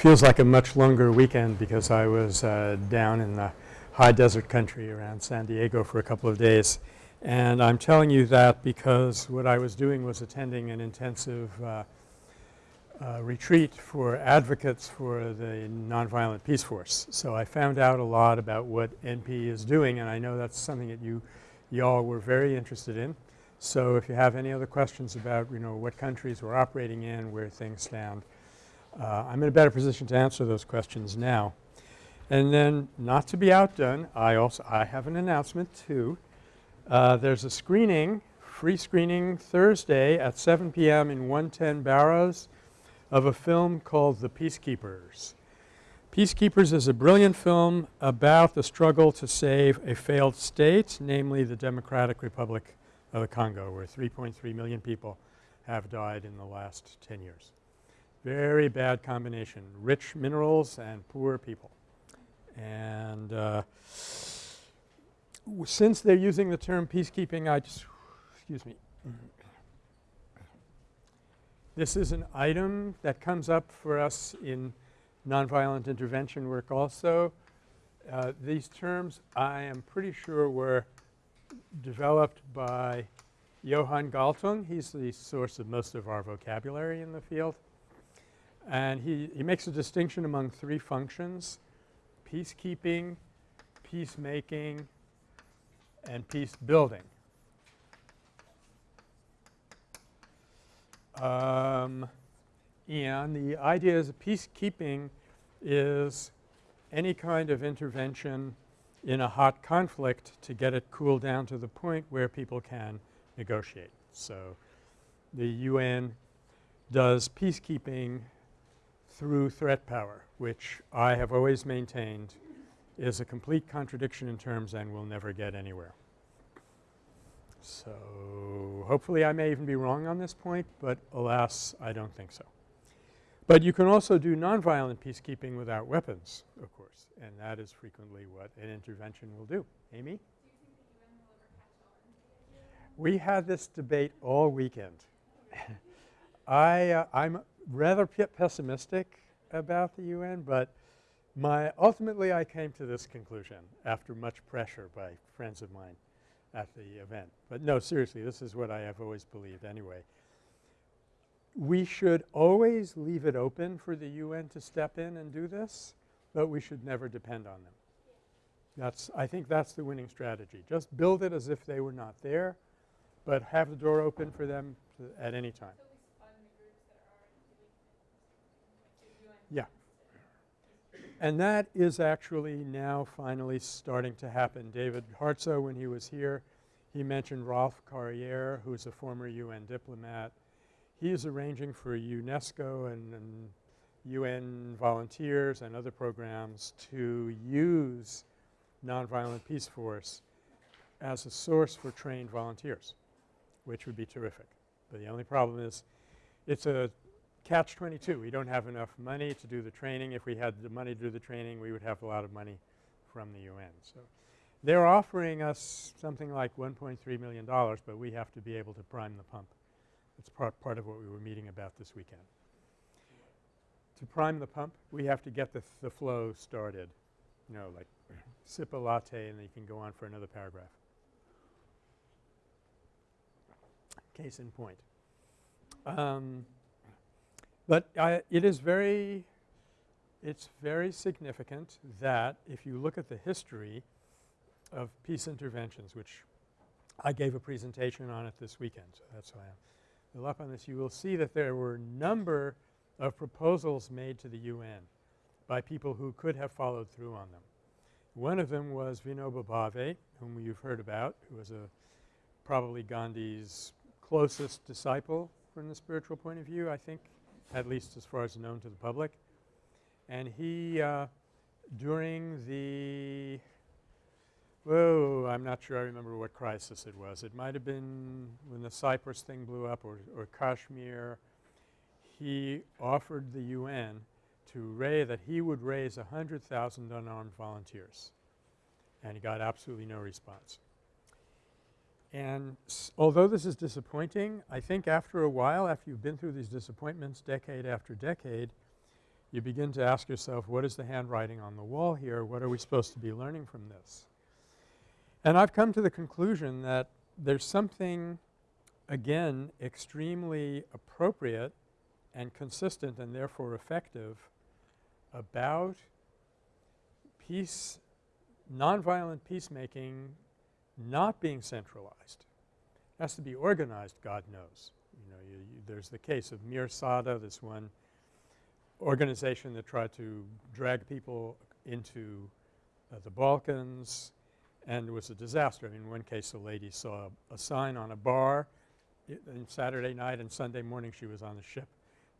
feels like a much longer weekend because I was uh, down in the high desert country around San Diego for a couple of days. And I'm telling you that because what I was doing was attending an intensive uh, uh, retreat for advocates for the Nonviolent Peaceforce. So I found out a lot about what NP is doing and I know that's something that you y'all were very interested in. So if you have any other questions about you know what countries we're operating in, where things stand, uh, I'm in a better position to answer those questions now. And then not to be outdone, I also I have an announcement too. Uh, there's a screening, free screening Thursday at 7 p.m. in 110 Barrows of a film called The Peacekeepers. Peacekeepers is a brilliant film about the struggle to save a failed state, namely the Democratic Republic of the Congo where 3.3 million people have died in the last 10 years. Very bad combination, rich minerals and poor people. And uh, since they're using the term peacekeeping, I just excuse me. This is an item that comes up for us in nonviolent intervention work also. Uh, these terms I am pretty sure were developed by Johan Galtung. He's the source of most of our vocabulary in the field. And he, he makes a distinction among three functions, peacekeeping, peacemaking, and peace building. Um, and the idea is that peacekeeping is any kind of intervention in a hot conflict to get it cooled down to the point where people can negotiate. So, the UN does peacekeeping through threat power, which I have always maintained is a complete contradiction in terms and will never get anywhere. So, hopefully I may even be wrong on this point, but alas I don't think so. But you can also do nonviolent peacekeeping without weapons of course and that is frequently what an intervention will do. Amy? We had this debate all weekend. I, uh, I'm rather pessimistic about the UN, but my ultimately I came to this conclusion after much pressure by friends of mine at the event. But no, seriously, this is what I have always believed anyway. We should always leave it open for the UN to step in and do this, but we should never depend on them. That's I think that's the winning strategy. Just build it as if they were not there, but have the door open for them at any time. Yeah. And that is actually now finally starting to happen. David Hartsough when he was here, he mentioned Rolf Carrière who is a former UN diplomat. He is arranging for UNESCO and, and UN volunteers and other programs to use Nonviolent Peaceforce as a source for trained volunteers, which would be terrific. But the only problem is it's a catch 22. We don't have enough money to do the training. If we had the money to do the training, we would have a lot of money from the UN. So, they're offering us something like $1.3 million, but we have to be able to prime the pump. That's part, part of what we were meeting about this weekend. To prime the pump, we have to get the, the flow started, you know, like sip a latte and then you can go on for another paragraph. Case in point. Um, but I, it is very it's very significant that if you look at the history of peace interventions, which I gave a presentation on it this weekend, so that's why I'm up on this. You will see that there were a number of proposals made to the UN by people who could have followed through on them. One of them was Vinoba Bhave, whom you've heard about, who was a probably Gandhi's closest disciple from the spiritual point of view, I think at least as far as known to the public. And he uh, during the whoa, I'm not sure I remember what crisis it was. It might have been when the Cyprus thing blew up or, or Kashmir. He offered the UN to raise that he would raise 100,000 unarmed volunteers and he got absolutely no response. And although this is disappointing, I think after a while, after you've been through these disappointments decade after decade, you begin to ask yourself what is the handwriting on the wall here? What are we supposed to be learning from this? And I've come to the conclusion that there's something again extremely appropriate and consistent and therefore effective about peace nonviolent peacemaking not being centralized. It has to be organized, God knows. You know, you, you, there's the case of Mir Sada, this one organization that tried to drag people into uh, the Balkans and it was a disaster. I mean, in one case a lady saw a sign on a bar and Saturday night and Sunday morning she was on the ship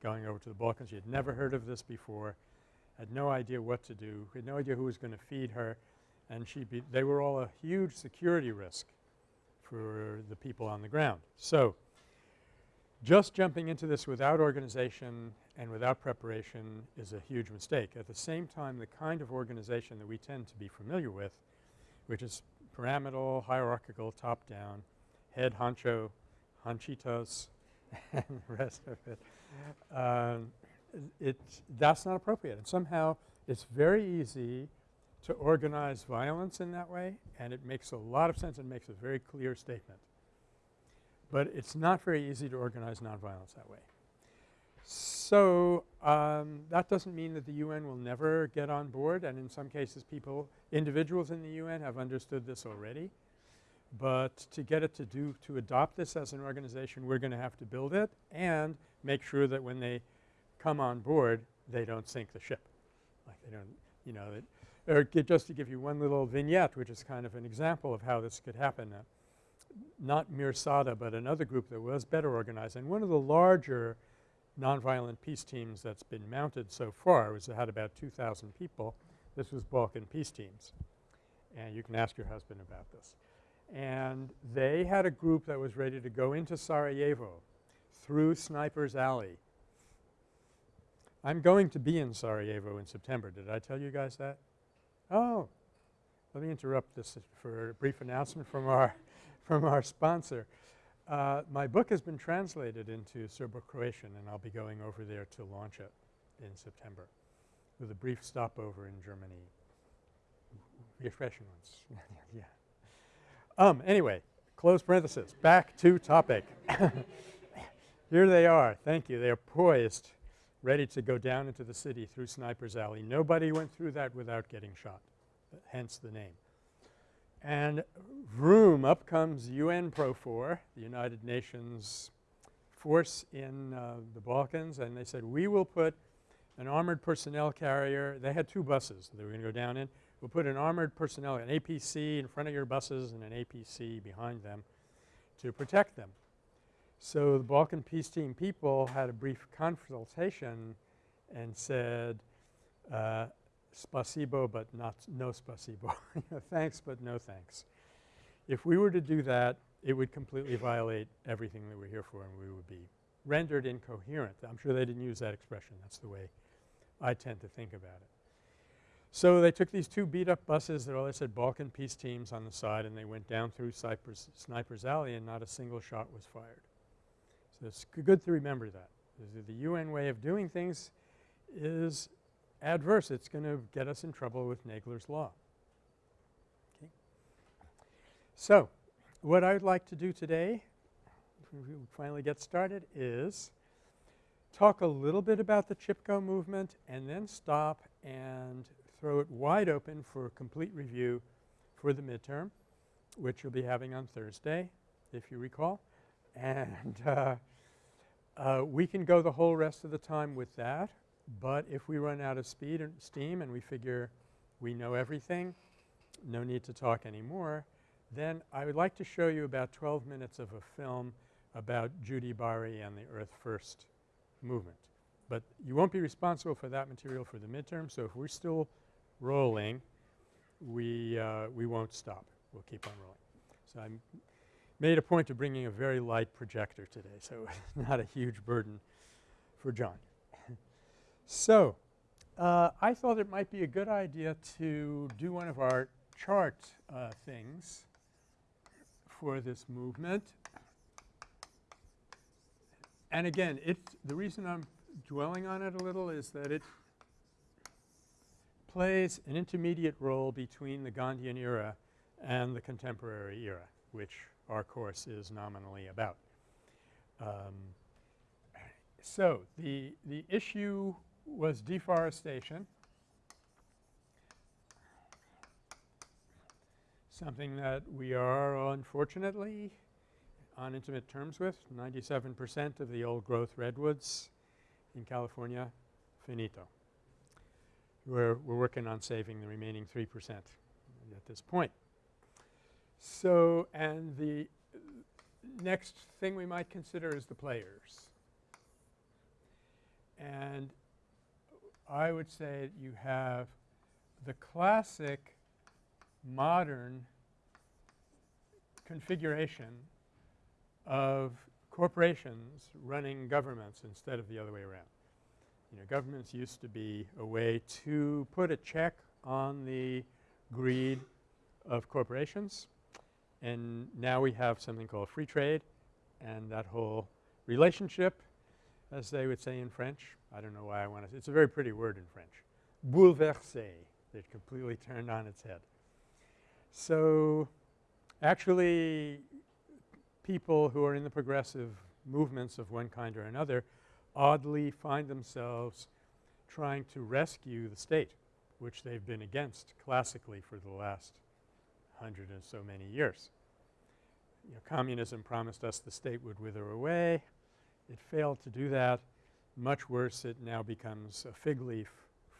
going over to the Balkans. She had never heard of this before, had no idea what to do, had no idea who was going to feed her and she be they were all a huge security risk for the people on the ground. So, just jumping into this without organization and without preparation is a huge mistake. At the same time, the kind of organization that we tend to be familiar with, which is pyramidal, hierarchical, top-down, head honcho, honchitos, and the rest of it, um, it that's not appropriate. And somehow it's very easy to organize violence in that way and it makes a lot of sense and makes a very clear statement. But it's not very easy to organize nonviolence that way. So, um, that doesn't mean that the UN will never get on board and in some cases people individuals in the UN have understood this already. But to get it to do to adopt this as an organization we're going to have to build it and make sure that when they come on board they don't sink the ship. Like they don't you know that or just to give you one little vignette which is kind of an example of how this could happen. Uh, not Mir Sada but another group that was better organized and one of the larger nonviolent peace teams that's been mounted so far was it had about 2,000 people. This was Balkan peace teams and you can ask your husband about this. And they had a group that was ready to go into Sarajevo through Sniper's Alley. I'm going to be in Sarajevo in September. Did I tell you guys that? Oh, let me interrupt this for a brief announcement from our from our sponsor. Uh, my book has been translated into Serbo-Croatian and I'll be going over there to launch it in September with a brief stopover in Germany. Refreshing ones. yeah. Um, anyway, close parenthesis. Back to topic. Here they are. Thank you. They are poised ready to go down into the city through Sniper's Alley. Nobody went through that without getting shot, hence the name. And vroom, up comes UN PROFOR, the United Nations force in uh, the Balkans, and they said, we will put an armored personnel carrier. They had two buses they were going to go down in. We'll put an armored personnel, an APC in front of your buses and an APC behind them to protect them. So the Balkan Peace Team people had a brief consultation and said, uh, spasibo but not no spasibo. thanks but no thanks. If we were to do that, it would completely violate everything that we're here for and we would be rendered incoherent. I'm sure they didn't use that expression. That's the way I tend to think about it. So they took these two beat up buses that all said Balkan peace teams on the side and they went down through Sniper's Alley and not a single shot was fired. So it's good to remember that. The UN way of doing things is adverse. It's going to get us in trouble with Nagler's Law. Okay. So, what I would like to do today, if we finally get started, is talk a little bit about the Chipko movement and then stop and throw it wide open for a complete review for the midterm, which you'll be having on Thursday, if you recall. And uh, uh, we can go the whole rest of the time with that, but if we run out of speed and steam and we figure we know everything, no need to talk anymore, then I would like to show you about 12 minutes of a film about Judy Bari and the Earth First movement. But you won't be responsible for that material for the midterm, so if we're still rolling, we, uh, we won't stop. We'll keep on rolling. So I'm made a point of bringing a very light projector today, so not a huge burden for John. so, uh, I thought it might be a good idea to do one of our chart uh, things for this movement. And again, the reason I'm dwelling on it a little is that it plays an intermediate role between the Gandhian era and the contemporary era, which our course is nominally about. Um, so, the, the issue was deforestation, something that we are unfortunately on intimate terms with. 97 percent of the old growth redwoods in California, finito. We're, we're working on saving the remaining 3 percent at this point. So, and the next thing we might consider is the players. And I would say you have the classic modern configuration of corporations running governments instead of the other way around. You know, governments used to be a way to put a check on the greed of corporations and now we have something called free trade and that whole relationship as they would say in French. I don't know why I want to – it's a very pretty word in French. Bouleversé. It completely turned on its head. So, actually people who are in the progressive movements of one kind or another oddly find themselves trying to rescue the state, which they've been against classically for the last hundred and so many years. You know, communism promised us the state would wither away. It failed to do that. Much worse, it now becomes a fig leaf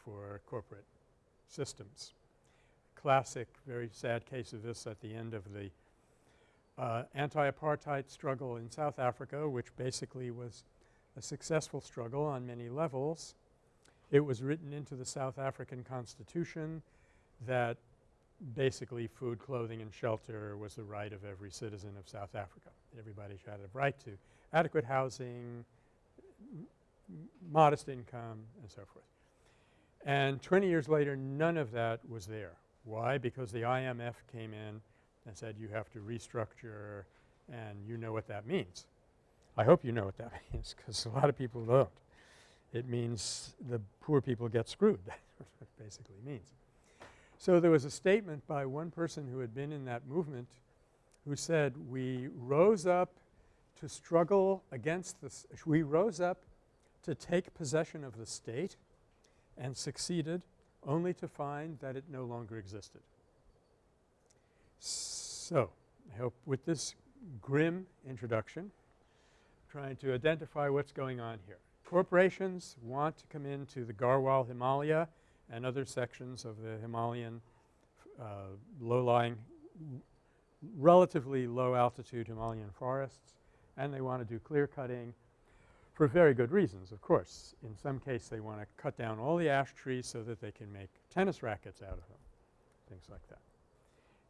for corporate systems. Classic, very sad case of this at the end of the uh, anti-apartheid struggle in South Africa, which basically was a successful struggle on many levels. It was written into the South African constitution that basically food, clothing and shelter was the right of every citizen of South Africa. Everybody should have a right to adequate housing, modest income and so forth. And 20 years later none of that was there. Why? Because the IMF came in and said you have to restructure and you know what that means. I hope you know what that means because a lot of people don't. It means the poor people get screwed. That's what it basically means. So there was a statement by one person who had been in that movement who said, we rose up to struggle against this – we rose up to take possession of the state and succeeded only to find that it no longer existed. So, I hope with this grim introduction trying to identify what's going on here. Corporations want to come into the Garhwal Himalaya and other sections of the Himalayan uh, low-lying relatively low altitude Himalayan forests and they want to do clear cutting for very good reasons of course. In some case they want to cut down all the ash trees so that they can make tennis rackets out of them, things like that.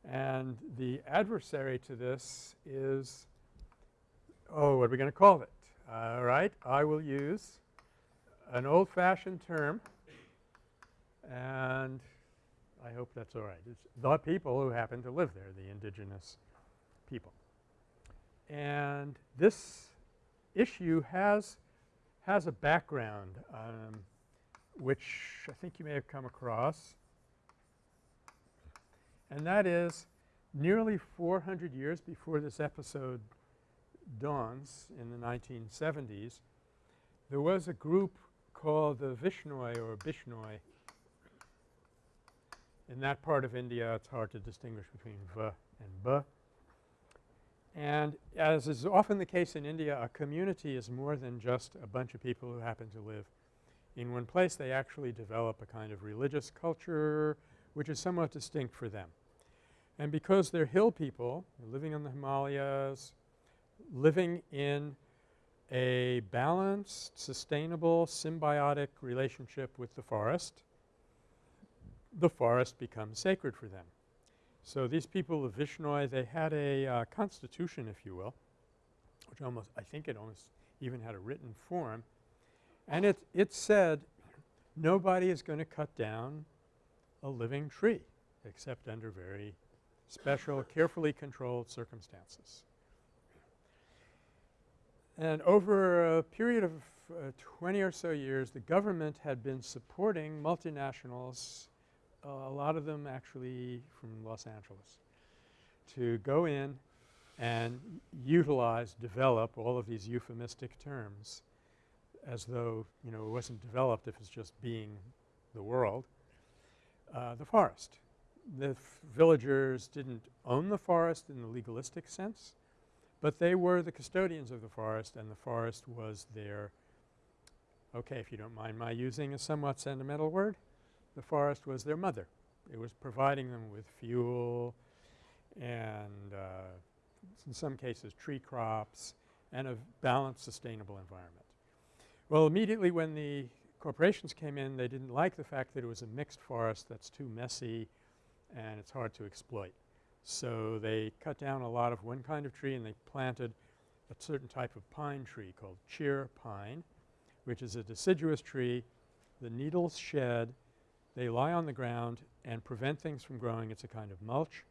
And the adversary to this is, oh, what are we going to call it? All right. I will use an old-fashioned term and I hope that's all right. It's the people who happen to live there, the indigenous people. And this issue has has a background um, which I think you may have come across and that is nearly 400 years before this episode dawns in the 1970s, there was a group called the Vishnoi or Bishnoi. In that part of India it's hard to distinguish between V and B. And as is often the case in India, a community is more than just a bunch of people who happen to live in one place. They actually develop a kind of religious culture which is somewhat distinct for them. And because they're hill people living in the Himalayas, living in a balanced, sustainable, symbiotic relationship with the forest, the forest becomes sacred for them. So these people of Vishnoi, they had a uh, constitution, if you will, which almost I think it almost even had a written form. And it, it said nobody is going to cut down a living tree except under very special, carefully controlled circumstances. And over a period of uh, 20 or so years, the government had been supporting multinationals a lot of them actually from Los Angeles, to go in and utilize, develop all of these euphemistic terms as though, you know, it wasn't developed if it's just being the world, uh, the forest. The villagers didn't own the forest in the legalistic sense, but they were the custodians of the forest and the forest was their okay, if you don't mind my using a somewhat sentimental word, the forest was their mother. It was providing them with fuel and uh, in some cases tree crops and a balanced sustainable environment. Well, immediately when the corporations came in, they didn't like the fact that it was a mixed forest that's too messy and it's hard to exploit. So they cut down a lot of one kind of tree and they planted a certain type of pine tree called cheer pine, which is a deciduous tree. The needles shed, they lie on the ground and prevent things from growing. It's a kind of mulch.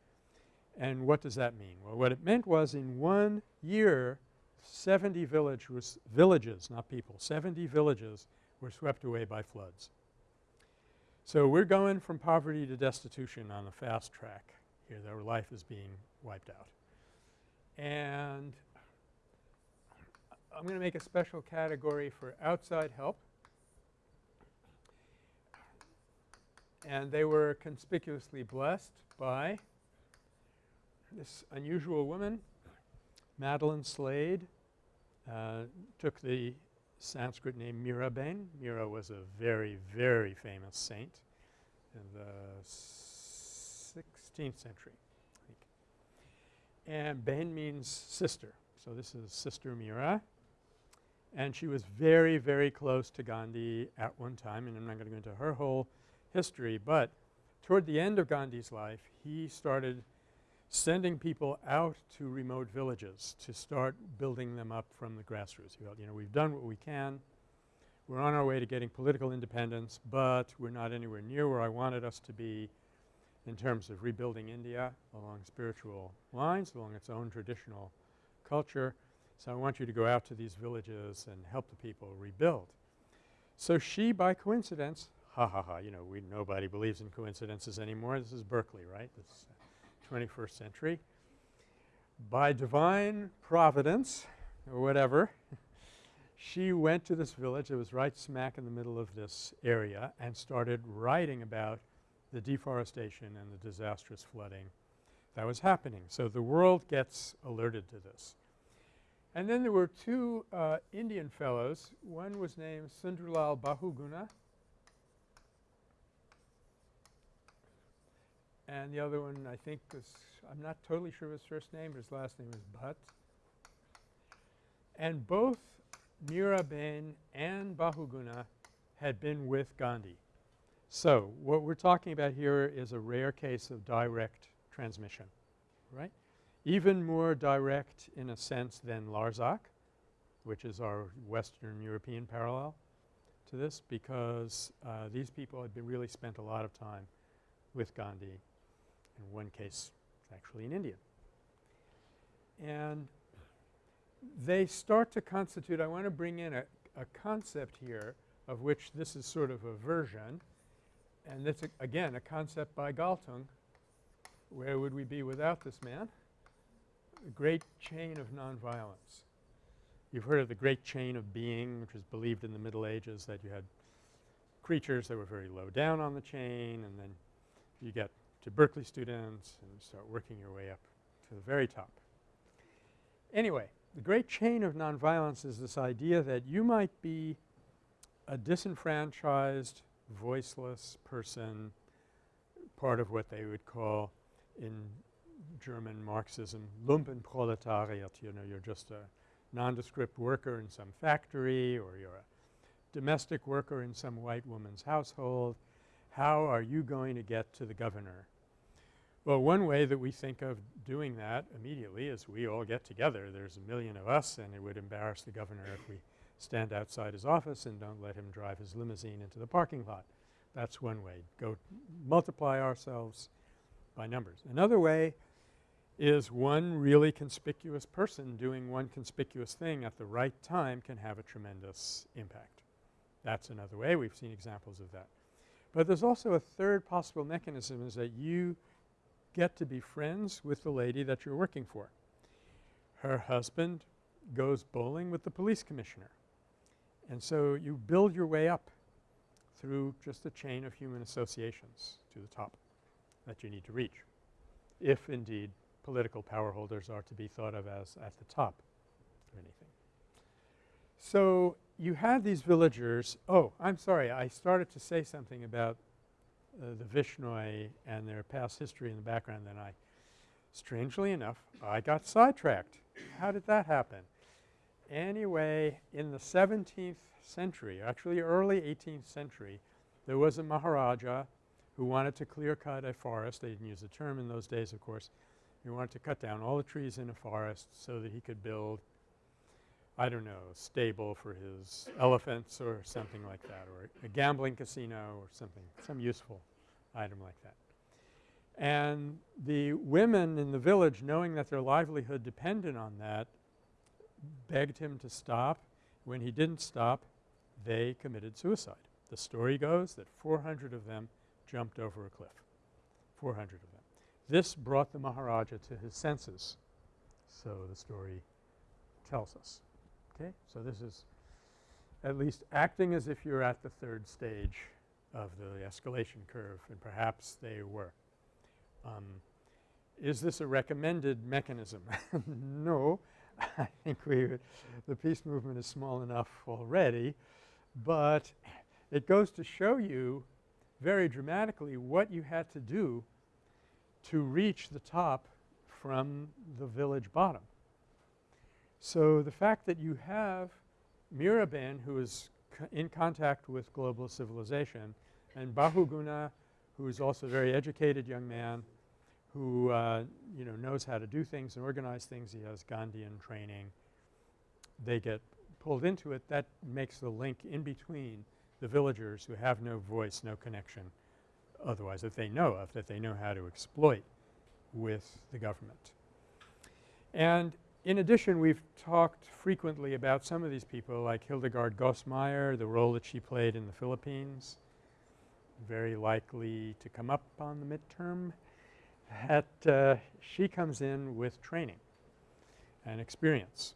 And what does that mean? Well, what it meant was in one year 70 village villages, not people, 70 villages were swept away by floods. So we're going from poverty to destitution on the fast track here. Their life is being wiped out. And I'm going to make a special category for outside help. And they were conspicuously blessed by this unusual woman, Madeleine Slade, uh, took the Sanskrit name Miraben. Mira was a very, very famous saint in the 16th century, I think. And Ben means sister. So this is Sister Mira. And she was very, very close to Gandhi at one time and I'm not going to go into her whole history, but toward the end of Gandhi's life he started sending people out to remote villages to start building them up from the grassroots. He felt, you know, we've done what we can. We're on our way to getting political independence, but we're not anywhere near where I wanted us to be in terms of rebuilding India along spiritual lines, along its own traditional culture. So I want you to go out to these villages and help the people rebuild. So she, by coincidence, ha ha ha, you know, we nobody believes in coincidences anymore. This is Berkeley, right? This 21st century. By divine providence or whatever, she went to this village. It was right smack in the middle of this area and started writing about the deforestation and the disastrous flooding that was happening. So the world gets alerted to this. And then there were two uh, Indian fellows. One was named Sundarlal Bahuguna and the other one I think was I'm not totally sure of his first name, but his last name is Bhatt. And both Miraben and Bahuguna had been with Gandhi. So what we're talking about here is a rare case of direct transmission, right? Even more direct in a sense than Larzac, which is our Western European parallel to this because uh, these people had been really spent a lot of time with Gandhi in one case, it's actually an Indian. And they start to constitute – I want to bring in a, a concept here of which this is sort of a version and it's again a concept by Galtung. Where would we be without this man? The great chain of nonviolence. You've heard of the great chain of being which was believed in the Middle Ages that you had creatures that were very low down on the chain and then you get to Berkeley students and start working your way up to the very top. Anyway, the great chain of nonviolence is this idea that you might be a disenfranchised, voiceless person, part of what they would call in German Marxism Lumpenproletariat, you know, you're just a nondescript worker in some factory or you're a domestic worker in some white woman's household how are you going to get to the governor? Well, one way that we think of doing that immediately is we all get together. There's a million of us and it would embarrass the governor if we stand outside his office and don't let him drive his limousine into the parking lot. That's one way. Go multiply ourselves by numbers. Another way is one really conspicuous person doing one conspicuous thing at the right time can have a tremendous impact. That's another way. We've seen examples of that. But there's also a third possible mechanism is that you get to be friends with the lady that you're working for. Her husband goes bowling with the police commissioner. And so you build your way up through just a chain of human associations to the top that you need to reach, if indeed political power holders are to be thought of as at the top of anything. So you had these villagers – oh, I'm sorry, I started to say something about uh, the Vishnoi and their past history in the background then I – strangely enough, I got sidetracked. How did that happen? Anyway, in the 17th century, actually early 18th century, there was a Maharaja who wanted to clear cut a forest. They didn't use the term in those days of course. He wanted to cut down all the trees in a forest so that he could build I don't know, stable for his elephants or something like that or a gambling casino or something, some useful item like that. And the women in the village knowing that their livelihood depended on that begged him to stop. When he didn't stop, they committed suicide. The story goes that 400 of them jumped over a cliff, 400 of them. This brought the Maharaja to his senses, so the story tells us. Okay? So this is at least acting as if you're at the third stage of the escalation curve and perhaps they were. Um, is this a recommended mechanism? no. I think we would the peace movement is small enough already, but it goes to show you very dramatically what you had to do to reach the top from the village bottom. So the fact that you have Miraben who is in contact with global civilization and Bahuguna who is also a very educated young man who uh, you know knows how to do things and organize things. He has Gandhian training. They get pulled into it. That makes the link in between the villagers who have no voice, no connection otherwise that they know of, that they know how to exploit with the government. And in addition, we've talked frequently about some of these people like Hildegard Goss-Mayr, the role that she played in the Philippines, very likely to come up on the midterm, that uh, she comes in with training and experience.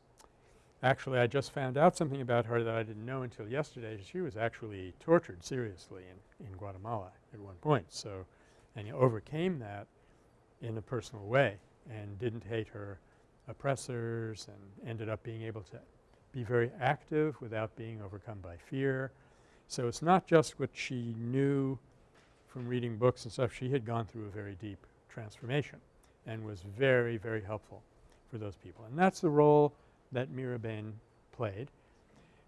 Actually, I just found out something about her that I didn't know until yesterday. She was actually tortured seriously in, in Guatemala at one point. So, and overcame that in a personal way and didn't hate her oppressors and ended up being able to be very active without being overcome by fear. So it's not just what she knew from reading books and stuff. She had gone through a very deep transformation and was very, very helpful for those people. And that's the role that Miraben played.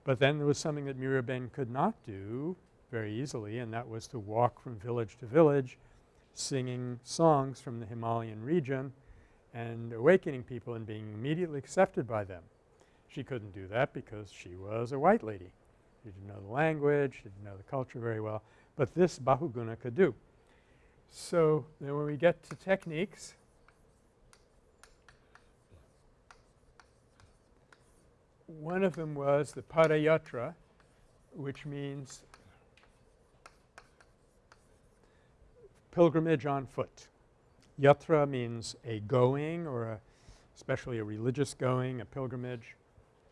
But then there was something that Miraben could not do very easily and that was to walk from village to village singing songs from the Himalayan region and awakening people and being immediately accepted by them. She couldn't do that because she was a white lady. She didn't know the language, she didn't know the culture very well, but this Bahuguna could do. So, then when we get to techniques, one of them was the Padayatra, which means pilgrimage on foot. Yatra means a going or a especially a religious going, a pilgrimage,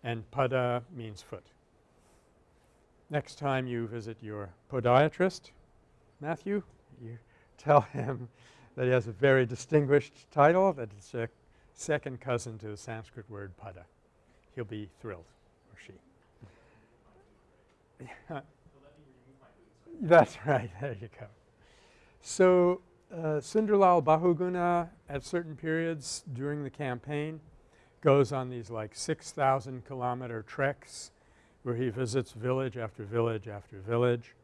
and pada means foot. Next time you visit your podiatrist, Matthew, you tell him that he has a very distinguished title that it's a second cousin to the Sanskrit word pada. He'll be thrilled, or she. That's right. There you go. So, Sunderlal Bahuguna at certain periods during the campaign goes on these like 6,000 kilometer treks where he visits village after village after village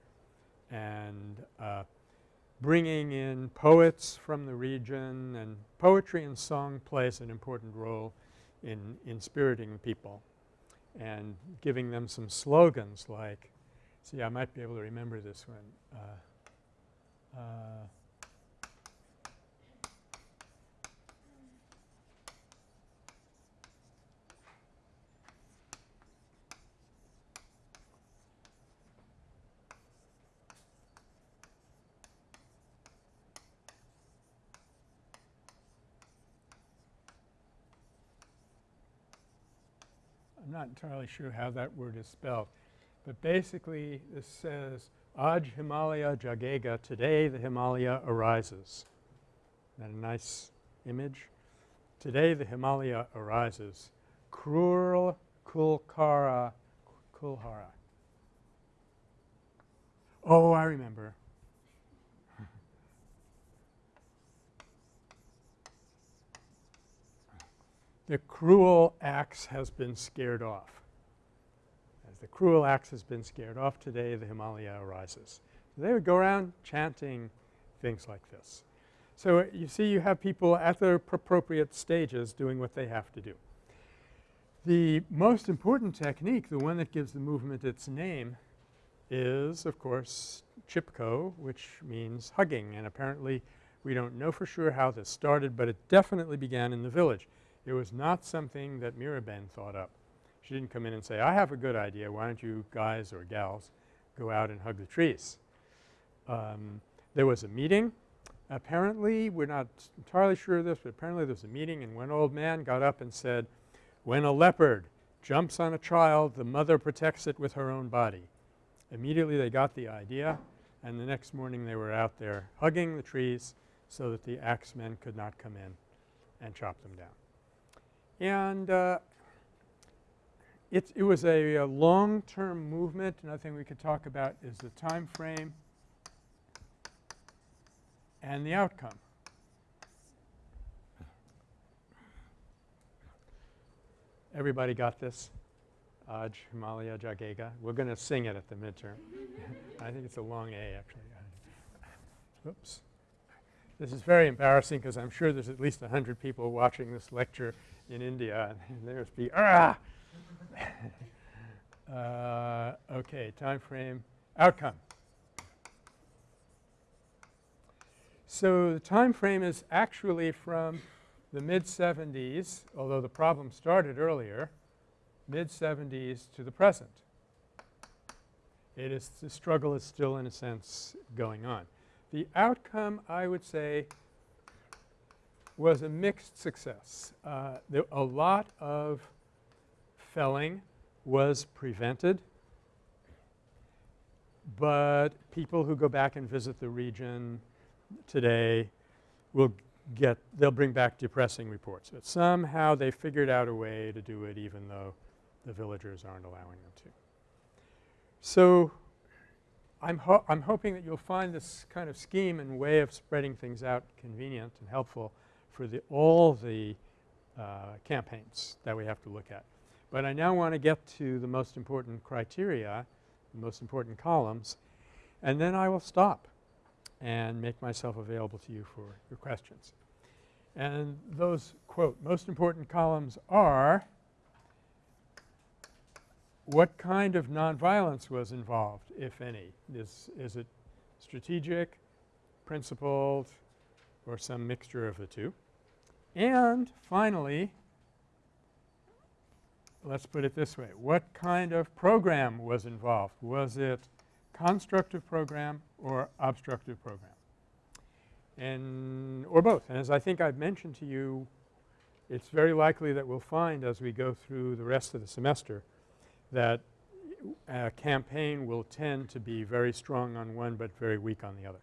and uh, bringing in poets from the region and poetry and song plays an important role in inspiriting people and giving them some slogans like – see I might be able to remember this one. Uh, uh, I'm not entirely sure how that word is spelled. But basically this says Aj Himalaya Jagega, today the Himalaya arises. Isn't that a nice image? Today the Himalaya arises. Krul Kulkara Kulhara. Oh, I remember. The cruel axe has been scared off. As the cruel axe has been scared off today, the Himalaya arises. So they would go around chanting things like this. So uh, you see you have people at their appropriate stages doing what they have to do. The most important technique, the one that gives the movement its name is of course Chipko which means hugging and apparently we don't know for sure how this started, but it definitely began in the village. It was not something that Miraben thought up. She didn't come in and say, I have a good idea. Why don't you guys or gals go out and hug the trees. Um, there was a meeting. Apparently, we're not entirely sure of this, but apparently there was a meeting and one old man got up and said, when a leopard jumps on a child, the mother protects it with her own body. Immediately they got the idea and the next morning they were out there hugging the trees so that the axemen could not come in and chop them down. And uh, it, it was a, a long-term movement. Another thing we could talk about is the time frame and the outcome. Everybody got this? Aj Himalaya Jagega. We're going to sing it at the midterm. I think it's a long A actually. Oops. This is very embarrassing because I'm sure there's at least 100 people watching this lecture in India there's be ah uh, okay, time frame, outcome. So the time frame is actually from the mid-70s, although the problem started earlier, mid-70s to the present. It is the struggle is still in a sense going on. The outcome I would say was a mixed success. Uh, there a lot of felling was prevented, but people who go back and visit the region today will get – they'll bring back depressing reports. But somehow they figured out a way to do it even though the villagers aren't allowing them to. So I'm, ho I'm hoping that you'll find this kind of scheme and way of spreading things out convenient and helpful for the all the uh, campaigns that we have to look at. But I now want to get to the most important criteria, the most important columns, and then I will stop and make myself available to you for your questions. And those quote most important columns are what kind of nonviolence was involved, if any? Is, is it strategic, principled, or some mixture of the two? And finally, let's put it this way, what kind of program was involved? Was it constructive program or obstructive program? And or both. And as I think I've mentioned to you, it's very likely that we'll find as we go through the rest of the semester that a campaign will tend to be very strong on one but very weak on the other.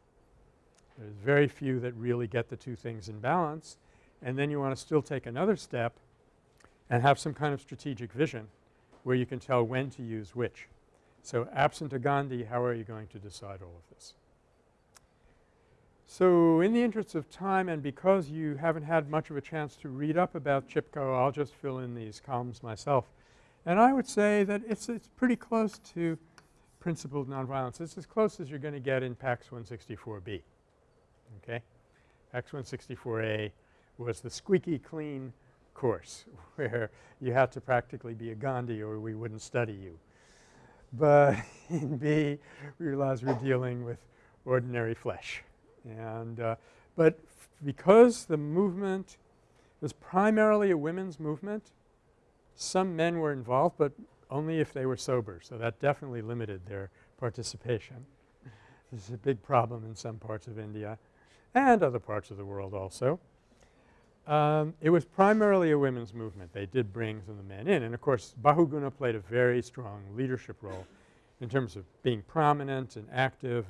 There's very few that really get the two things in balance and then you want to still take another step and have some kind of strategic vision where you can tell when to use which. So absent a Gandhi, how are you going to decide all of this? So in the interest of time and because you haven't had much of a chance to read up about Chipko, I'll just fill in these columns myself. And I would say that it's, it's pretty close to principled nonviolence. It's as close as you're going to get in PACS 164B, okay. PACS 164A was the squeaky clean course where you had to practically be a Gandhi or we wouldn't study you. But in B, we realized we're dealing with ordinary flesh. And uh, but because the movement was primarily a women's movement, some men were involved, but only if they were sober. So that definitely limited their participation. this is a big problem in some parts of India and other parts of the world also. Um, it was primarily a women's movement. They did bring some of the men in and of course Bahuguna played a very strong leadership role in terms of being prominent and active,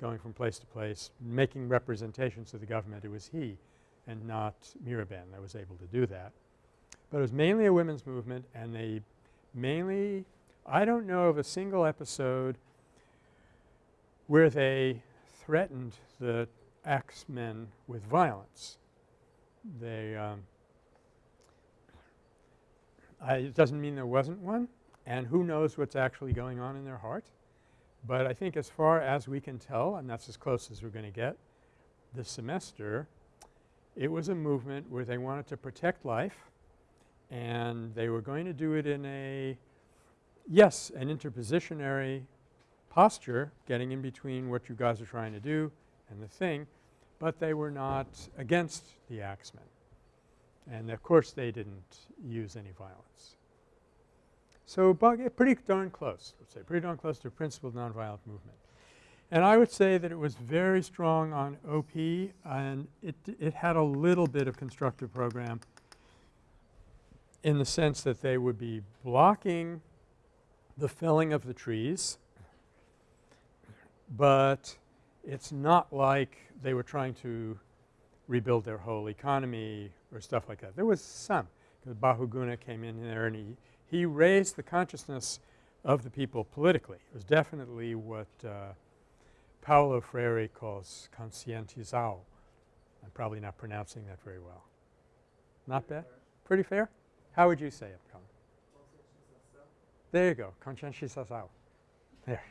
going from place to place, making representations to the government. It was he and not Mirabehn that was able to do that. But it was mainly a women's movement and they mainly I don't know of a single episode where they threatened the axemen with violence. They um, I, it doesn't mean there wasn't one and who knows what's actually going on in their heart. But I think as far as we can tell and that's as close as we're going to get this semester, it was a movement where they wanted to protect life and they were going to do it in a yes, an interpositionary posture getting in between what you guys are trying to do and the thing, but they were not against the axemen. And of course they didn't use any violence. So eh, pretty darn close, let's say, pretty darn close to principled nonviolent movement. And I would say that it was very strong on OP and it, it had a little bit of constructive program in the sense that they would be blocking the felling of the trees, but it's not like they were trying to rebuild their whole economy or stuff like that. There was some because Bahuguna came in there and he, he raised the consciousness of the people politically. It was definitely what uh, Paulo Freire calls conscientização. I'm probably not pronouncing that very well. Not bad? Pretty fair? How would you say it, Colin? There you go, conscientização. There.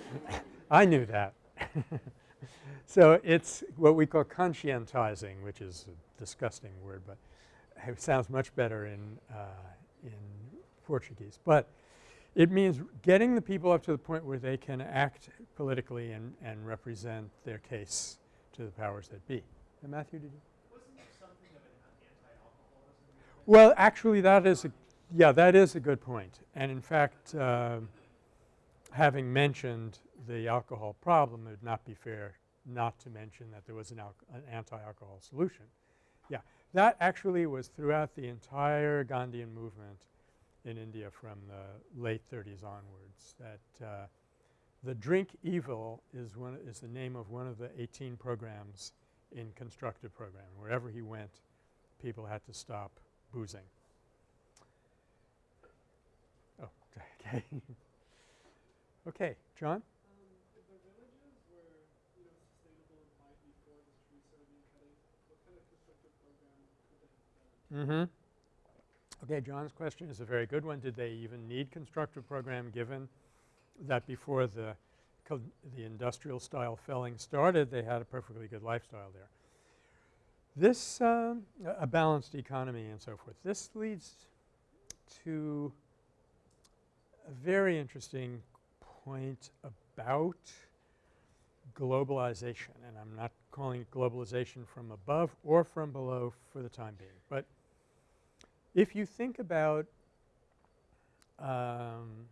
I knew that. so it's what we call conscientizing, which is a disgusting word, but it sounds much better in, uh, in Portuguese. But it means getting the people up to the point where they can act politically and, and represent their case to the powers that be. And Matthew, did you? Well, actually that is a yeah, that is a good point. And in fact, uh, having mentioned the alcohol problem, it would not be fair not to mention that there was an, an anti-alcohol solution. Yeah, that actually was throughout the entire Gandhian movement in India from the late 30s onwards that uh, the drink evil is one is the name of one of the 18 programs in constructive program. Wherever he went, people had to stop boozing. Oh, okay. okay, John? Mm-hmm. Okay, John's question is a very good one. Did they even need constructive program given that before the the industrial style felling started, they had a perfectly good lifestyle there. This um, a balanced economy and so forth. This leads to a very interesting point about globalization and I'm not calling it globalization from above or from below for the time being. But if you think about um,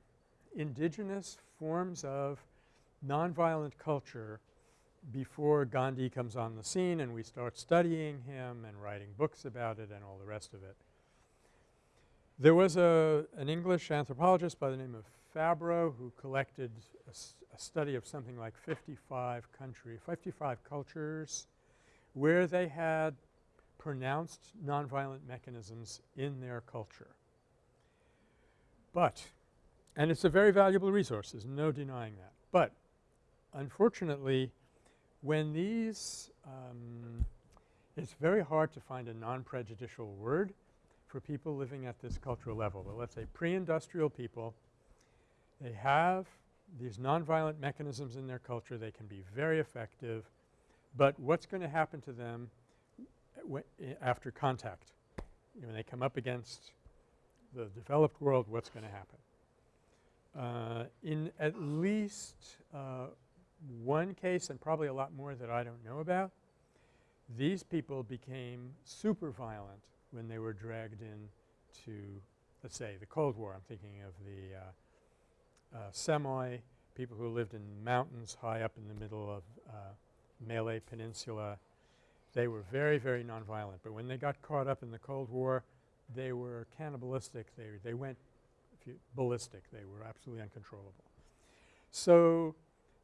indigenous forms of nonviolent culture before Gandhi comes on the scene and we start studying him and writing books about it and all the rest of it. There was a an English anthropologist by the name of Fabbro who collected a, a study of something like 55 country 55 cultures where they had pronounced nonviolent mechanisms in their culture. But – and it's a very valuable resource, there's no denying that. But unfortunately, when these um, it's very hard to find a non-prejudicial word for people living at this cultural level. But let's say pre-industrial people, they have these nonviolent mechanisms in their culture. They can be very effective. But what's going to happen to them after contact? When they come up against the developed world, what's going to happen? Uh, in at least uh, one case and probably a lot more that I don't know about, these people became super violent when they were dragged in to, let's say, the Cold War. I'm thinking of the uh, uh, people who lived in mountains high up in the middle of uh, Malay Peninsula. They were very, very nonviolent. But when they got caught up in the Cold War, they were cannibalistic. They, they went ballistic. They were absolutely uncontrollable. So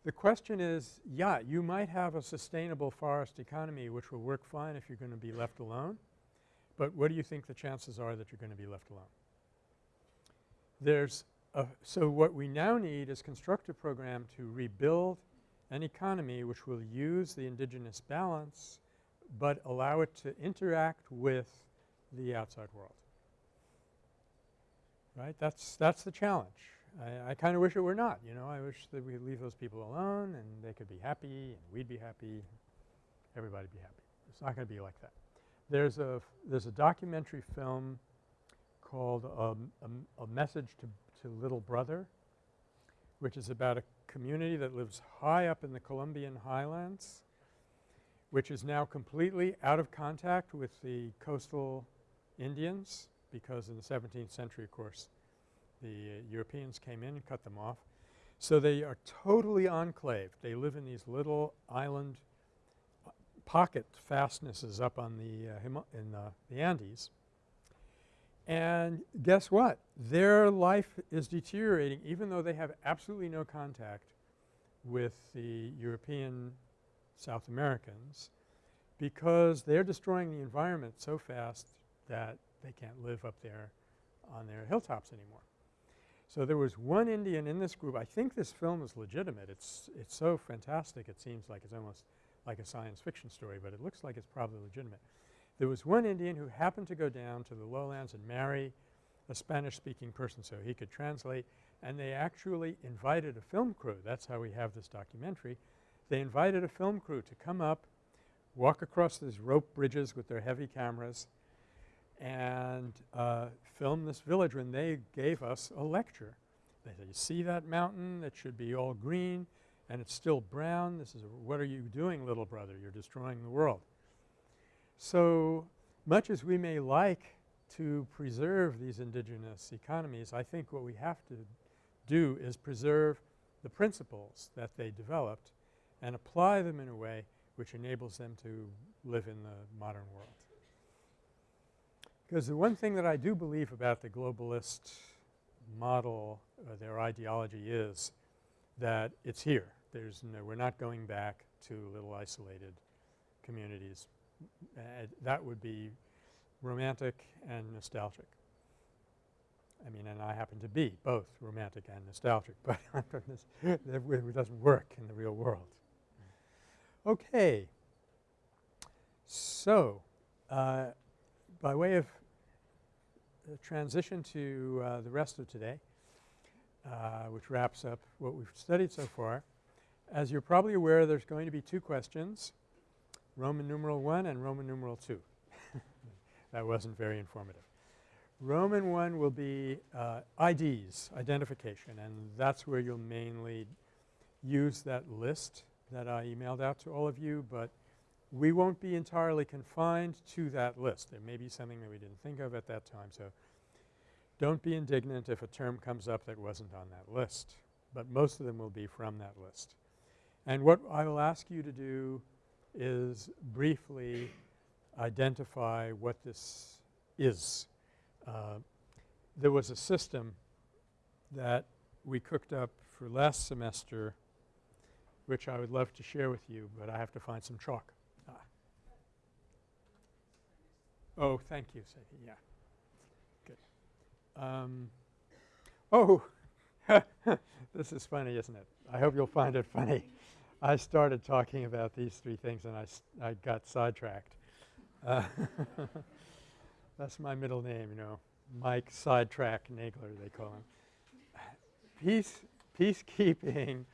the question is, yeah, you might have a sustainable forest economy which will work fine if you're going to be left alone, but what do you think the chances are that you're going to be left alone? There's a – so what we now need is construct a program to rebuild an economy which will use the indigenous balance but allow it to interact with the outside world. Right? That's, that's the challenge. I, I kind of wish it were not, you know. I wish that we leave those people alone and they could be happy and we'd be happy, everybody be happy. It's not going to be like that. There's a there's a documentary film called um, a, a Message to, to Little Brother which is about a community that lives high up in the Colombian highlands which is now completely out of contact with the coastal Indians because in the 17th century, of course, the uh, Europeans came in and cut them off. So they are totally enclaved. They live in these little island uh, pocket fastnesses up on the uh, in the, the Andes. And guess what? Their life is deteriorating even though they have absolutely no contact with the European South Americans because they're destroying the environment so fast that they can't live up there on their hilltops anymore. So there was one Indian in this group. I think this film is legitimate. It's, it's so fantastic it seems like it's almost like a science fiction story, but it looks like it's probably legitimate. There was one Indian who happened to go down to the lowlands and marry a Spanish-speaking person so he could translate and they actually invited a film crew. That's how we have this documentary. They invited a film crew to come up, walk across these rope bridges with their heavy cameras and uh, film this village when they gave us a lecture. They said, you see that mountain? It should be all green and it's still brown. This is what are you doing little brother? You're destroying the world. So much as we may like to preserve these indigenous economies, I think what we have to do is preserve the principles that they developed and apply them in a way which enables them to live in the modern world. Because the one thing that I do believe about the globalist model or their ideology is that it's here. There's no – we're not going back to little isolated communities. Uh, that would be romantic and nostalgic. I mean, and I happen to be both romantic and nostalgic, but it doesn't work in the real world. Okay. So, uh, by way of transition to uh, the rest of today, uh, which wraps up what we've studied so far. As you're probably aware, there's going to be two questions, Roman numeral 1 and Roman numeral 2. that wasn't very informative. Roman 1 will be uh, IDs, identification, and that's where you'll mainly use that list that I emailed out to all of you, but we won't be entirely confined to that list. There may be something that we didn't think of at that time. So don't be indignant if a term comes up that wasn't on that list, but most of them will be from that list. And what I will ask you to do is briefly identify what this is. Uh, there was a system that we cooked up for last semester which I would love to share with you, but I have to find some chalk. Oh, thank you, Sadie. Yeah. Good. Um, oh, this is funny, isn't it? I hope you'll find it funny. I started talking about these three things and I, I got sidetracked. Uh, that's my middle name, you know, Mike Sidetrack Nagler, they call him. Peace, peacekeeping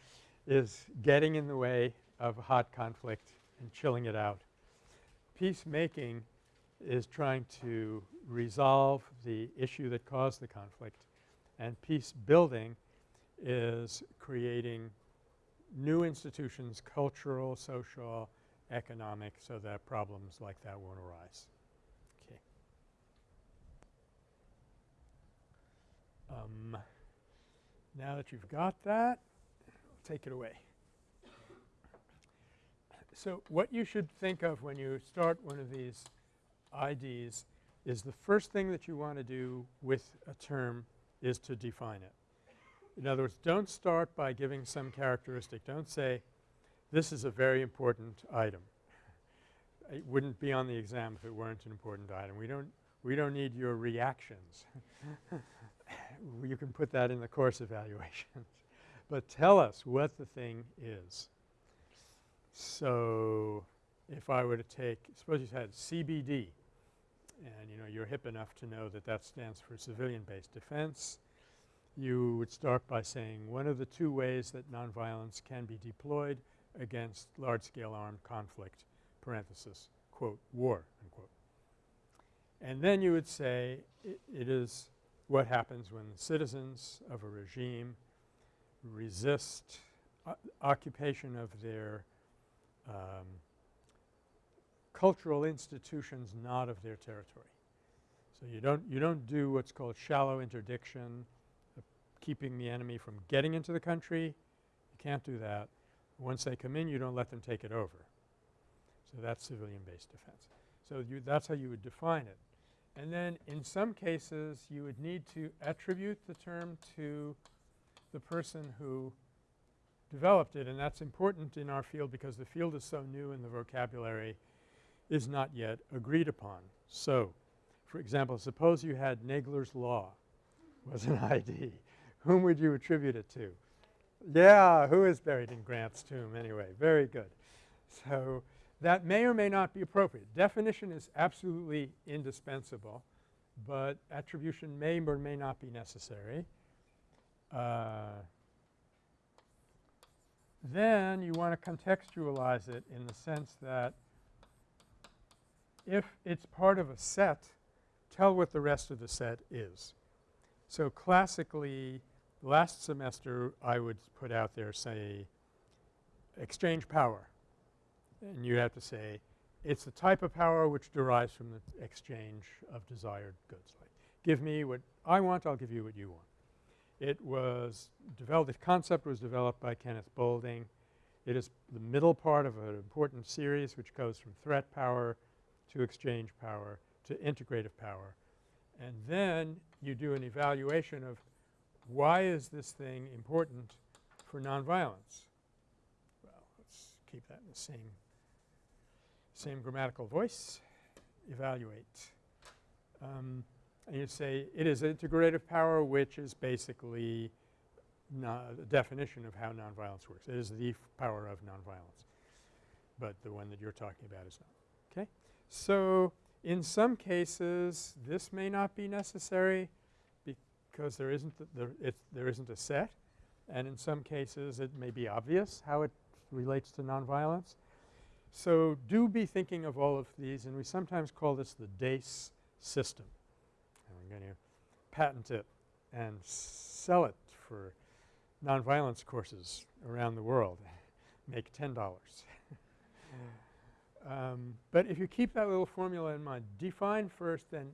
is getting in the way of hot conflict and chilling it out. Peacemaking is trying to resolve the issue that caused the conflict and peace building is creating new institutions, cultural, social, economic, so that problems like that won't arise. Okay. Um, now that you've got that, take it away. so what you should think of when you start one of these IDs is the first thing that you want to do with a term is to define it. In other words, don't start by giving some characteristic. Don't say this is a very important item. It wouldn't be on the exam if it weren't an important item. We don't we don't need your reactions. you can put that in the course evaluations. but tell us what the thing is. So, if I were to take suppose you had CBD and you know you're hip enough to know that that stands for civilian based defense you would start by saying one of the two ways that nonviolence can be deployed against large scale armed conflict parenthesis quote war unquote. And then you would say it, it is what happens when the citizens of a regime resist occupation of their um, cultural institutions not of their territory. So, you don't you don't do what's called shallow interdiction keeping the enemy from getting into the country. You can't do that. Once they come in you don't let them take it over. So, that's civilian based defense. So, you that's how you would define it. And then in some cases you would need to attribute the term to the person who developed it and that's important in our field because the field is so new and the vocabulary is not yet agreed upon. So, for example, suppose you had Nagler's Law was an ID. Whom would you attribute it to? Yeah, who is buried in Grant's tomb anyway? Very good. So, that may or may not be appropriate. Definition is absolutely indispensable, but attribution may or may not be necessary. Uh, then you want to contextualize it in the sense that if it's part of a set, tell what the rest of the set is. So, classically last semester I would put out there say exchange power and you have to say it's the type of power which derives from the exchange of desired goods. Like give me what I want, I'll give you what you want. It was developed – the concept was developed by Kenneth Boulding. It is the middle part of an important series which goes from threat power to exchange power to integrative power. And then you do an evaluation of why is this thing important for nonviolence? Well, let's keep that in the same same grammatical voice, evaluate. Um, and you say it is integrative power which is basically the definition of how nonviolence works. It is the power of nonviolence, but the one that you're talking about is not. Okay? So, in some cases this may not be necessary because there isn't the, the there isn't a set and in some cases it may be obvious how it relates to nonviolence. So, do be thinking of all of these and we sometimes call this the DACE system. Going to patent it and sell it for nonviolence courses around the world, make $10. um, but if you keep that little formula in mind, define first then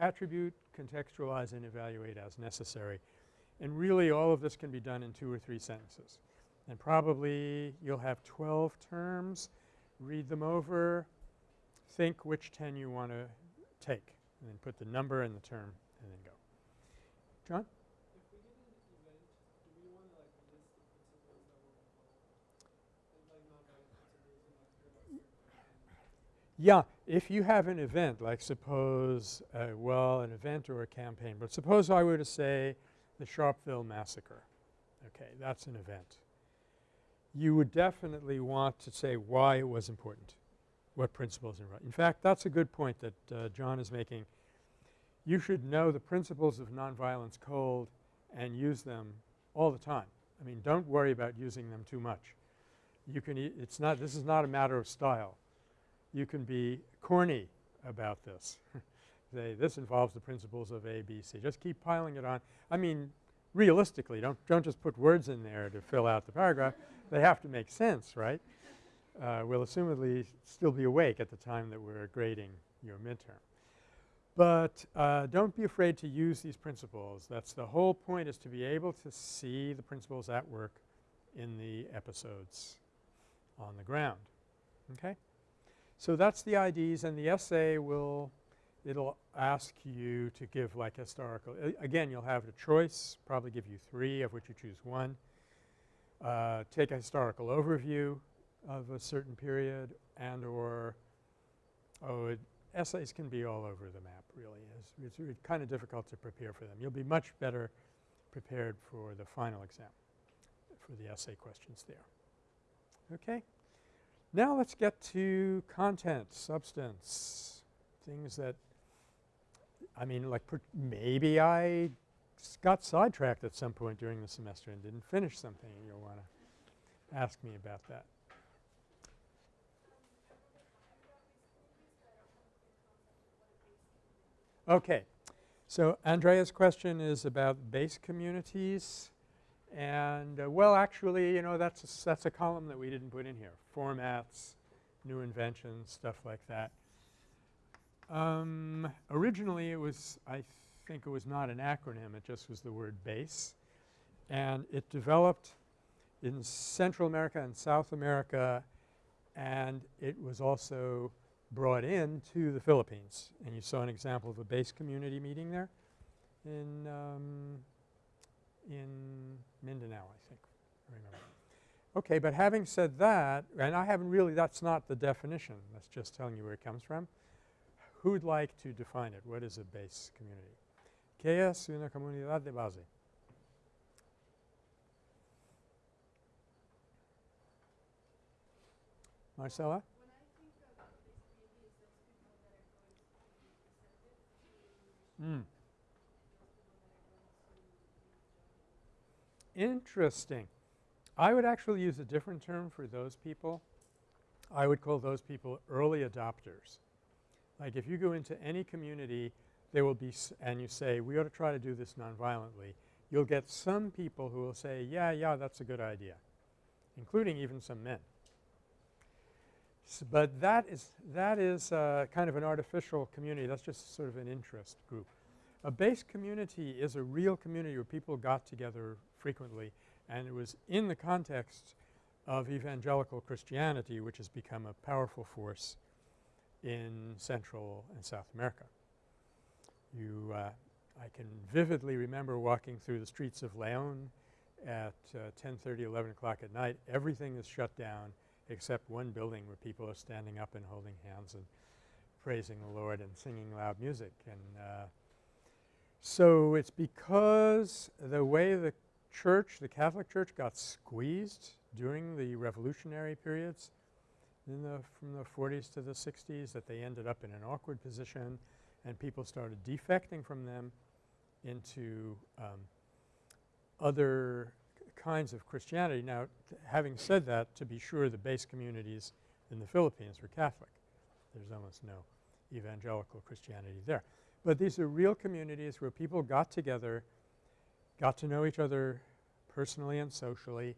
attribute, contextualize and evaluate as necessary. And really all of this can be done in two or three sentences. And probably you'll have 12 terms read them over, think which 10 you want to take, and then put the number and the term and then go. John? Yeah, if you have an event like suppose uh, well an event or a campaign, but suppose I were to say the Sharpeville massacre. Okay, that's an event you would definitely want to say why it was important, what principles are right. In fact, that's a good point that uh, John is making. You should know the principles of nonviolence cold and use them all the time. I mean, don't worry about using them too much. You can it's not this is not a matter of style. You can be corny about this. Say this involves the principles of A, B, C. Just keep piling it on. I mean, realistically, don't don't just put words in there to fill out the paragraph they have to make sense, right? Uh, we'll assumedly still be awake at the time that we're grading your midterm. But uh, don't be afraid to use these principles. That's the whole point is to be able to see the principles at work in the episodes on the ground. Okay? So that's the IDs and the essay will it'll ask you to give like historical – again you'll have a choice, probably give you three of which you choose one. Uh, take a historical overview of a certain period and or oh it, essays can be all over the map really. It's, it's kind of difficult to prepare for them. You'll be much better prepared for the final exam for the essay questions there. Okay? Now let's get to content, substance, things that I mean like maybe I got sidetracked at some point during the semester and didn't finish something and you'll want to ask me about that. Okay. So Andrea's question is about base communities and uh, well actually you know that's a, that's a column that we didn't put in here. Formats, new inventions, stuff like that. Um, originally it was I think it was not an acronym it just was the word base and it developed in Central America and South America and it was also brought in to the Philippines. And you saw an example of a base community meeting there in um, in Mindanao I think I remember. Okay, but having said that and I haven't really that's not the definition that's just telling you where it comes from. Who'd like to define it? What is a base community? ¿Qué es una comunidad de base? Marcella? Mm. Interesting. I would actually use a different term for those people. I would call those people early adopters. Like if you go into any community there will be and you say we ought to try to do this nonviolently, you'll get some people who will say yeah, yeah that's a good idea including even some men. But that is that is uh, kind of an artificial community. That's just sort of an interest group. A base community is a real community where people got together frequently and it was in the context of evangelical Christianity which has become a powerful force in Central and South America. You uh, I can vividly remember walking through the streets of Leon at uh, 10:30, 11 o'clock at night. Everything is shut down except one building where people are standing up and holding hands and praising the Lord and singing loud music. And uh, so it's because the way the church, the Catholic Church got squeezed during the revolutionary periods in the from the 40s to the 60s that they ended up in an awkward position and people started defecting from them into um, other kinds of Christianity. Now having said that to be sure the base communities in the Philippines were Catholic. There's almost no evangelical Christianity there. But these are real communities where people got together, got to know each other personally and socially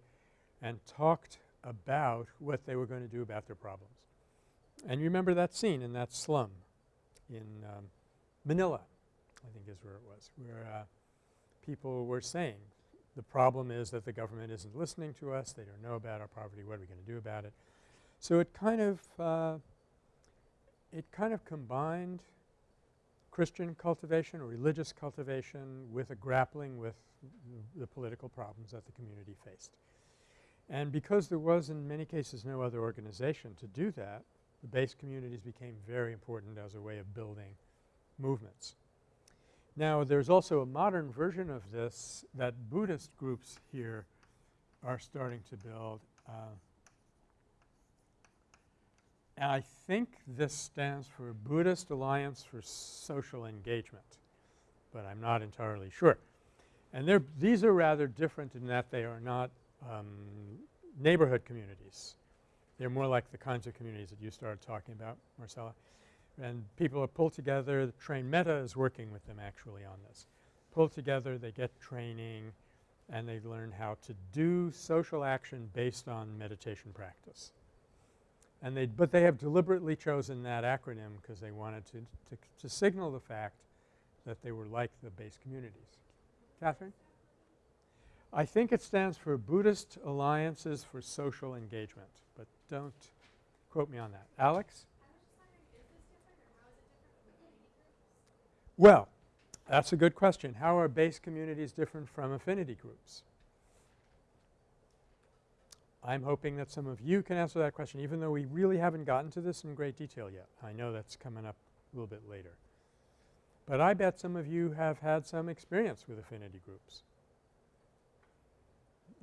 and talked about what they were going to do about their problems. And you remember that scene in that slum in um, Manila I think is where it was, where uh, people were saying the problem is that the government isn't listening to us. They don't know about our poverty. What are we going to do about it? So it kind of uh, it kind of combined Christian cultivation or religious cultivation with a grappling with the political problems that the community faced. And because there was in many cases no other organization to do that, the base communities became very important as a way of building movements. Now there's also a modern version of this that Buddhist groups here are starting to build. Uh, and I think this stands for Buddhist Alliance for Social Engagement, but I'm not entirely sure. And these are rather different in that they are not um, neighborhood communities. They're more like the kinds of communities that you started talking about, Marcella and people are pulled together. The Train Meta is working with them actually on this. Pulled together, they get training and they learn how to do social action based on meditation practice. And they – but they have deliberately chosen that acronym because they wanted to, to, to signal the fact that they were like the base communities. Catherine? I think it stands for Buddhist Alliances for Social Engagement, but don't quote me on that. Alex? Well, that's a good question. How are base communities different from affinity groups? I'm hoping that some of you can answer that question even though we really haven't gotten to this in great detail yet. I know that's coming up a little bit later. But I bet some of you have had some experience with affinity groups,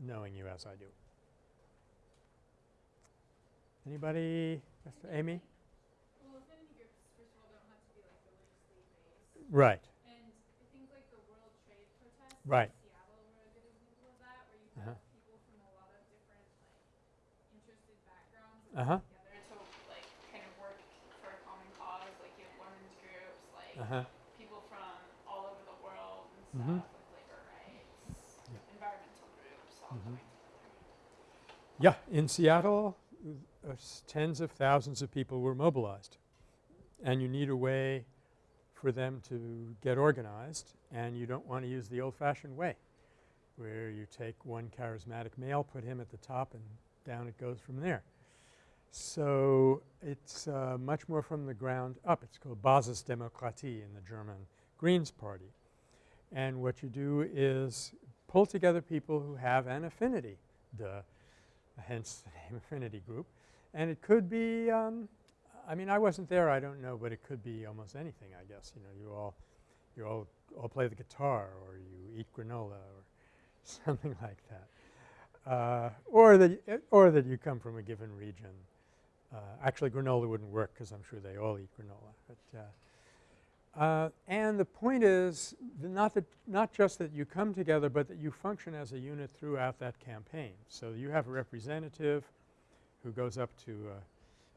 knowing you as I do. Anybody? Mr. Amy? Well, affinity groups, first of all, don't have to be like religiously based. Right. And I think like the World Trade protests Right. in Seattle were a good example of that, where you Uh-huh. have people from a lot of different like interested backgrounds Uh-huh. together to like kind of work for a common cause. Like you have women's groups, like Uh-huh. people from all over the world and stuff, Mhm. like labor rights, Yeah. environmental groups, all Mhm. coming together. Yeah, in Seattle uh, tens of thousands of people were mobilized and you need a way for them to get organized and you don't want to use the old-fashioned way where you take one charismatic male, put him at the top and down it goes from there. So, it's uh, much more from the ground up. It's called Basisdemokratie in the German Greens Party. And what you do is pull together people who have an affinity, duh, hence the name affinity group. And it could be um, I mean I wasn't there I don't know but it could be almost anything I guess. You know you all you all all play the guitar or you eat granola or something like that. Uh, or that y- or that you come from a given region. Uh, actually granola wouldn't work because I'm sure they all eat granola. But uh, uh, and the point is not that not just that you come together but that you function as a unit throughout that campaign. So, you have a representative who goes up to uh,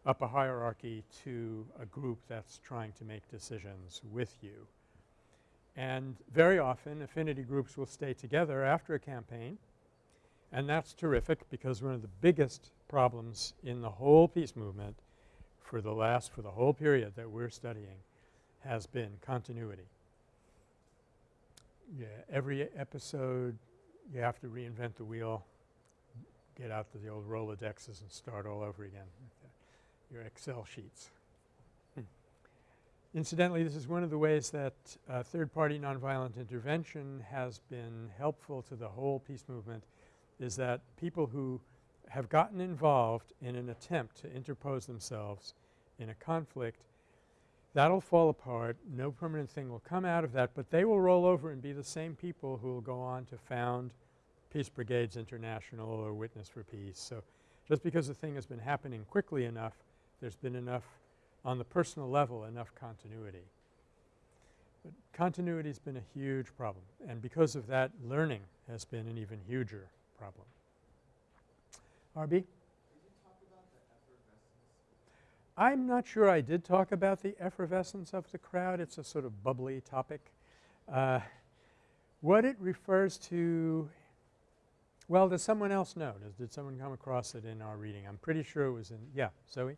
up a hierarchy to a group that's trying to make decisions with you. And very often affinity groups will stay together after a campaign and that's terrific because one of the biggest problems in the whole peace movement for the last for the whole period that we're studying has been continuity. Yeah, every episode you have to reinvent the wheel, get out the old Rolodexes and start all over again your Excel sheets. Hmm. Incidentally, this is one of the ways that uh, third-party nonviolent intervention has been helpful to the whole peace movement is that people who have gotten involved in an attempt to interpose themselves in a conflict That'll fall apart, no permanent thing will come out of that, but they will roll over and be the same people who will go on to found Peace Brigades International or Witness for Peace. So, just because the thing has been happening quickly enough, there's been enough on the personal level, enough continuity. But continuity has been a huge problem and because of that learning has been an even huger problem. RB? I'm not sure I did talk about the effervescence of the crowd. It's a sort of bubbly topic. Uh, what it refers to – well, does someone else know? Does, did someone come across it in our reading? I'm pretty sure it was in – yeah, Zoe?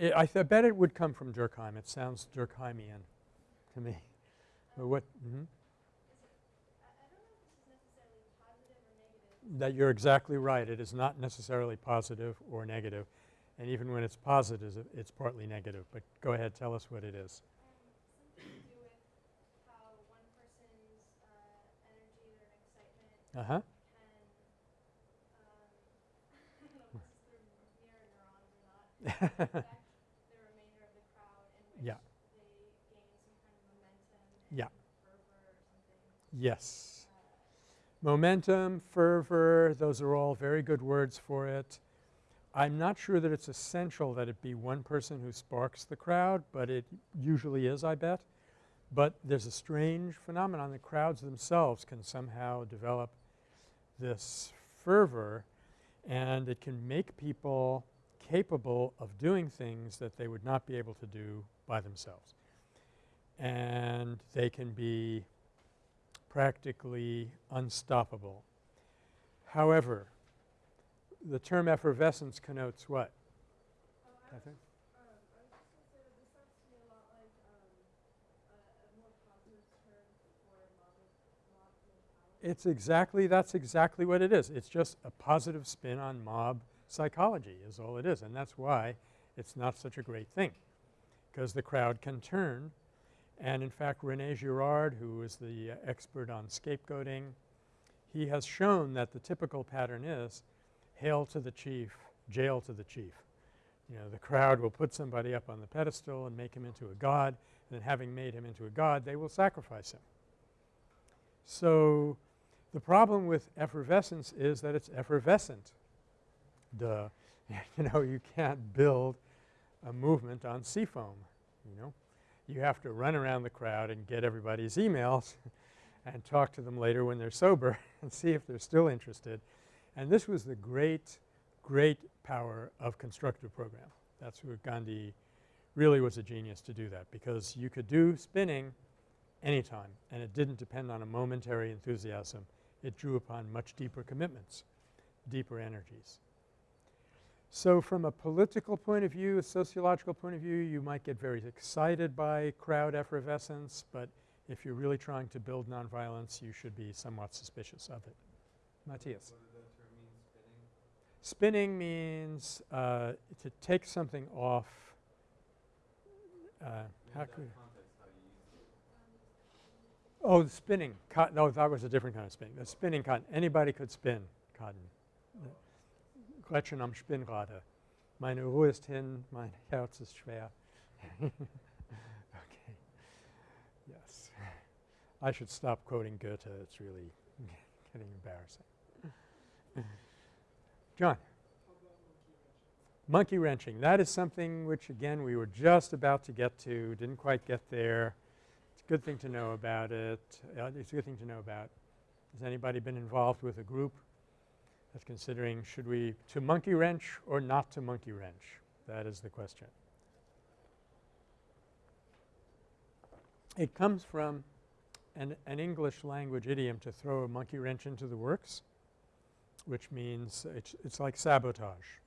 I I th bet it would come from Durkheim. It sounds Durkheimian to me. But what mhm. That you're exactly right. It is not necessarily positive or negative. And even when it's positive, it's partly negative. But go ahead, tell us what it is. something Yeah. Yes. Momentum, fervor, those are all very good words for it. I'm not sure that it's essential that it be one person who sparks the crowd, but it usually is, I bet. But there's a strange phenomenon. The crowds themselves can somehow develop this fervor and it can make people capable of doing things that they would not be able to do by themselves. And they can be practically unstoppable. However, the term effervescence connotes what? oh, I Catherine? I was just gonna say that this sounds to me a lot like a, a more positive term for mob, mob It's exactly that's exactly what it is. It's just a positive spin on mob psychology is all it is and that's why it's not such a great thing because the crowd can turn and in fact Rene Girard who is the uh, expert on scapegoating he has shown that the typical pattern is hail to the chief, jail to the chief. You know, the crowd will put somebody up on the pedestal and make him into a god and then having made him into a god they will sacrifice him. So, the problem with effervescence is that it's effervescent. Duh. you know, you can't build a movement on seafoam, you know. You have to run around the crowd and get everybody's emails and talk to them later when they're sober and see if they're still interested. And this was the great, great power of constructive program. That's where Gandhi really was a genius to do that because you could do spinning anytime and it didn't depend on a momentary enthusiasm. It drew upon much deeper commitments, deeper energies. So from a political point of view, a sociological point of view, you might get very excited by crowd effervescence, but if you're really trying to build nonviolence, you should be somewhat suspicious of it. Matthias. Spinning means uh, to take something off uh, how could Oh, the spinning cotton. No, that was a different kind of spinning. The spinning cotton. Anybody could spin cotton. Am Spinnrade. Meine Ruhe ist hin, mein Herz ist schwer. okay. Yes. I should stop quoting Goethe. It's really getting embarrassing. John. Monkey wrenching. That is something which again we were just about to get to, didn't quite get there. It's a good thing to know about it. Uh, it's a good thing to know about. Has anybody been involved with a group that's considering should we to monkey wrench or not to monkey wrench? That is the question. It comes from an, an English language idiom to throw a monkey wrench into the works, which means it's, it's like sabotage.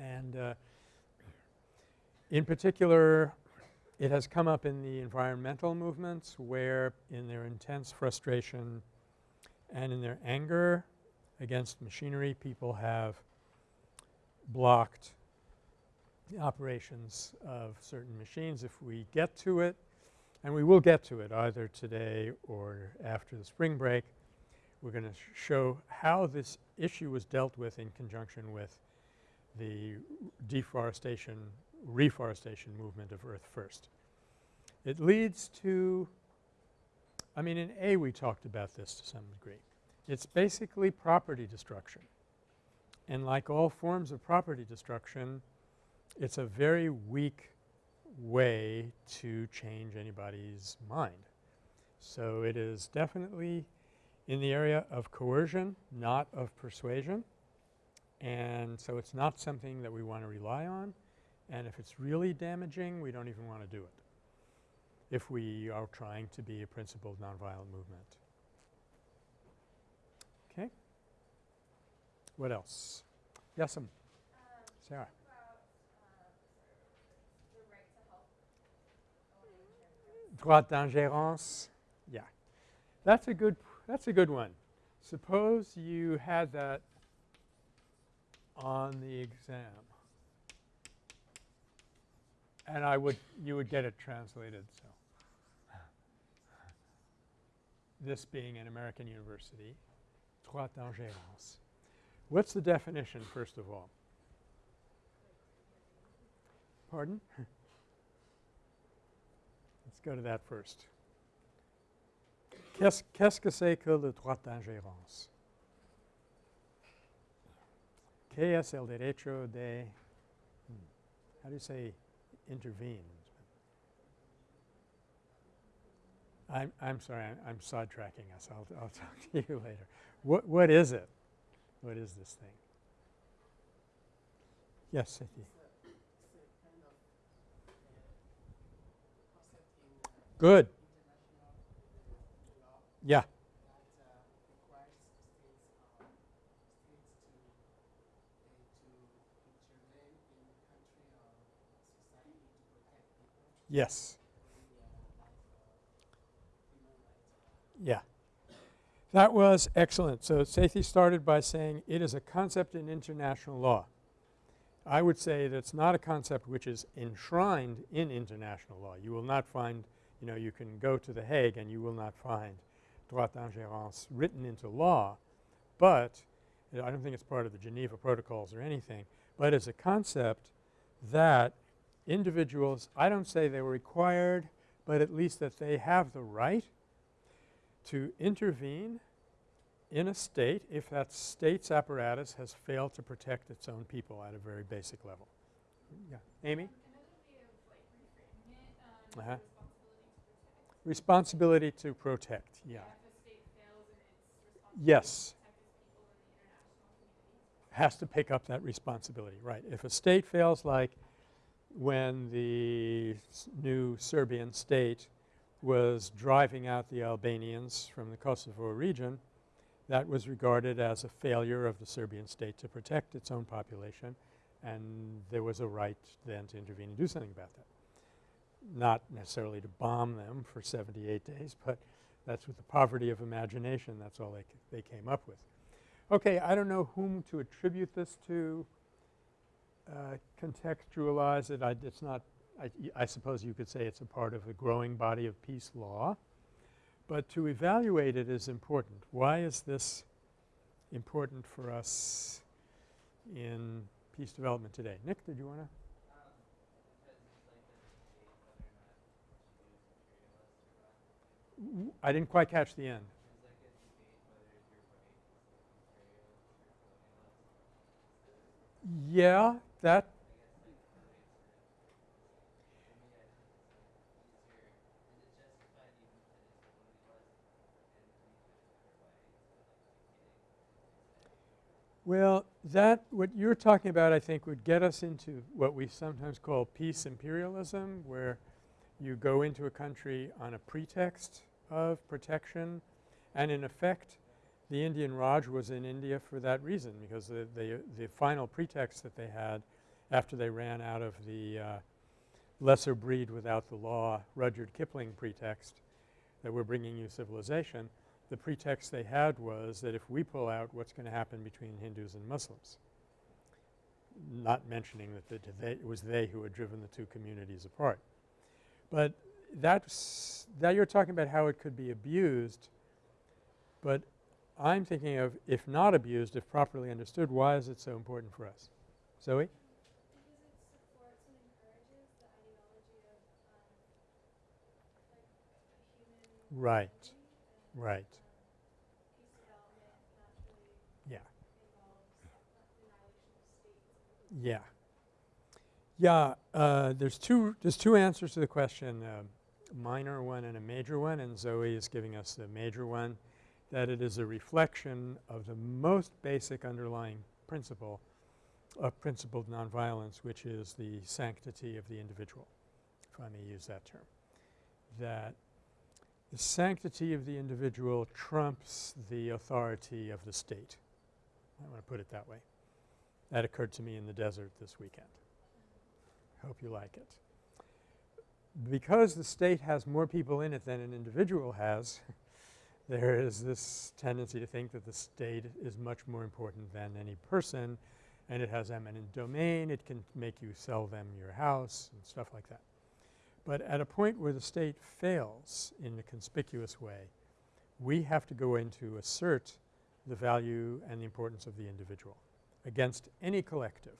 And uh, in particular, it has come up in the environmental movements where in their intense frustration and in their anger against machinery, people have blocked the operations of certain machines. If we get to it, and we will get to it either today or after the spring break, we're going to sh show how this issue was dealt with in conjunction with the deforestation, reforestation movement of Earth First. It leads to – I mean in A we talked about this to some degree. It's basically property destruction. And like all forms of property destruction, it's a very weak way to change anybody's mind. So it is definitely in the area of coercion, not of persuasion. And so it's not something that we want to rely on. And if it's really damaging, we don't even want to do it if we are trying to be a principled nonviolent movement. Okay. What else? Yes, um, Sarah. Droit d'ingérence. Yeah. That's a good that's a good one. Suppose you had that on the exam and I would you would get it translated so this being an American university droit d'ingérence what's the definition first of all pardon let's go to that first qu'est-ce qu que c'est que le droit d'ingérence ¿Qué es el derecho de hmm, how do you say intervene? I'm, I'm sorry, I'm, I'm sidetracking us. I'll, I'll talk to you later. What, what is it? What is this thing? Yes, Siti. Good. Yeah. Yes. Yeah. That was excellent. So Sethi started by saying it is a concept in international law. I would say that it's not a concept which is enshrined in international law. You will not find, you know, you can go to The Hague and you will not find droit d'ingérence written into law, but I don't think it's part of the Geneva Protocols or anything, but it's a concept that individuals, I don't say they were required, but at least that they have the right to intervene in a state if that state's apparatus has failed to protect its own people at a very basic level. Yeah. Amy? Another way of like reframing it, um, Uh-huh. responsibility to protect. Yeah. If a state fails in its responsibility Yes. to protect its people in the international community. Has to pick up that responsibility, right. If a state fails like when the new Serbian state was driving out the Albanians from the Kosovo region, that was regarded as a failure of the Serbian state to protect its own population and there was a right then to intervene and do something about that. Not necessarily to bomb them for 78 days, but that's with the poverty of imagination, that's all they, they came up with. Okay, I don't know whom to attribute this to, uh, contextualize it. I, it's not, I, I suppose you could say it's a part of a growing body of peace law. But to evaluate it is important. Why is this important for us in peace development today? Nick, did you want to? I didn't quite catch the end. Yeah, that Well, that what you're talking about I think would get us into what we sometimes call peace imperialism where you go into a country on a pretext of protection and in effect the Indian Raj was in India for that reason because the, the, the final pretext that they had after they ran out of the uh, lesser breed without the law Rudyard Kipling pretext that we're bringing you civilization the pretext they had was that if we pull out what's going to happen between Hindus and Muslims. Not mentioning that the, they, it was they who had driven the two communities apart. But that's that you're talking about how it could be abused, but I'm thinking of if not abused, if properly understood, why is it so important for us? Zoe? Because it supports and encourages the ideology of um, like a human Right, right, yeah. uh. Yeah. Yeah, uh, there's two there's two answers to the question, a minor one and a major one, and Zoe is giving us the major one, that it is a reflection of the most basic underlying principle of principled nonviolence, which is the sanctity of the individual, if I may use that term. That the sanctity of the individual trumps the authority of the state. I want to put it that way. That occurred to me in the desert this weekend. Hope you like it. Because the state has more people in it than an individual has, there is this tendency to think that the state is much more important than any person and it has eminent domain. It can make you sell them your house and stuff like that. But at a point where the state fails in a conspicuous way, we have to go in to assert the value and the importance of the individual against any collective.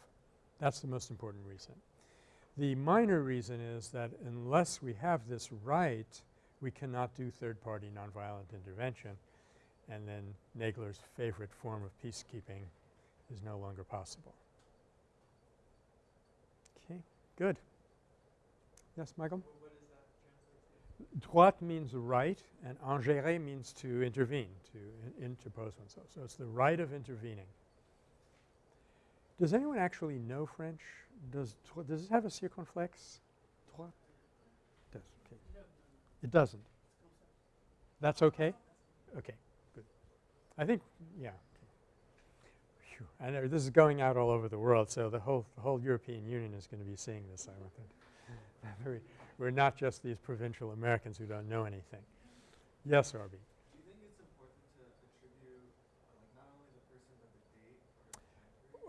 That's the most important reason. The minor reason is that unless we have this right, we cannot do third-party nonviolent intervention and then Nagler's favorite form of peacekeeping is no longer possible. Okay, good. Yes, Michael? Droit means right and ingérer means to intervene, to in interpose oneself. So it's the right of intervening. Does anyone actually know French? Does does it have a circonflex? Droit? Does, okay. It doesn't. That's okay? Okay, good. I think, yeah. Phew. I know this is going out all over the world, so the whole, the whole European Union is going to be seeing this, I would think. We're not just these provincial Americans who don't know anything. Yes, Arby. Do you think it's important to attribute uh, not only the person but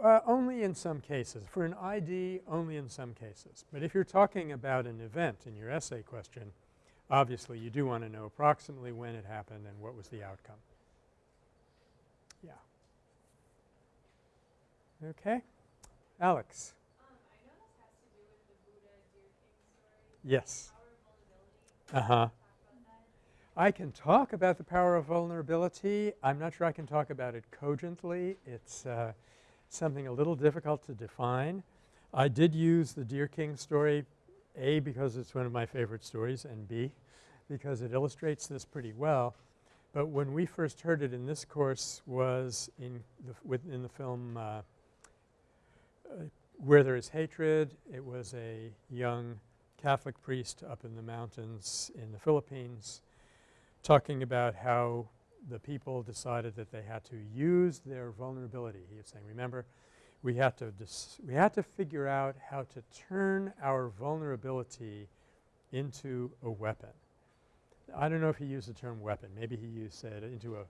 the date? Uh, only in some cases. For an ID, only in some cases. But if you're talking about an event in your essay question, obviously you do want to know approximately when it happened and what was the outcome. Yeah. Okay. Alex. Yes. Uh-huh. I can talk about the power of vulnerability. I'm not sure I can talk about it cogently. It's uh, something a little difficult to define. I did use the Deer King story, A, because it's one of my favorite stories, and B, because it illustrates this pretty well. But when we first heard it in this course was in the, within the film uh, uh, Where There Is Hatred. It was a young Catholic priest up in the mountains in the Philippines talking about how the people decided that they had to use their vulnerability. He was saying, remember, we had to we had to figure out how to turn our vulnerability into a weapon. I don't know if he used the term weapon. Maybe he used said into a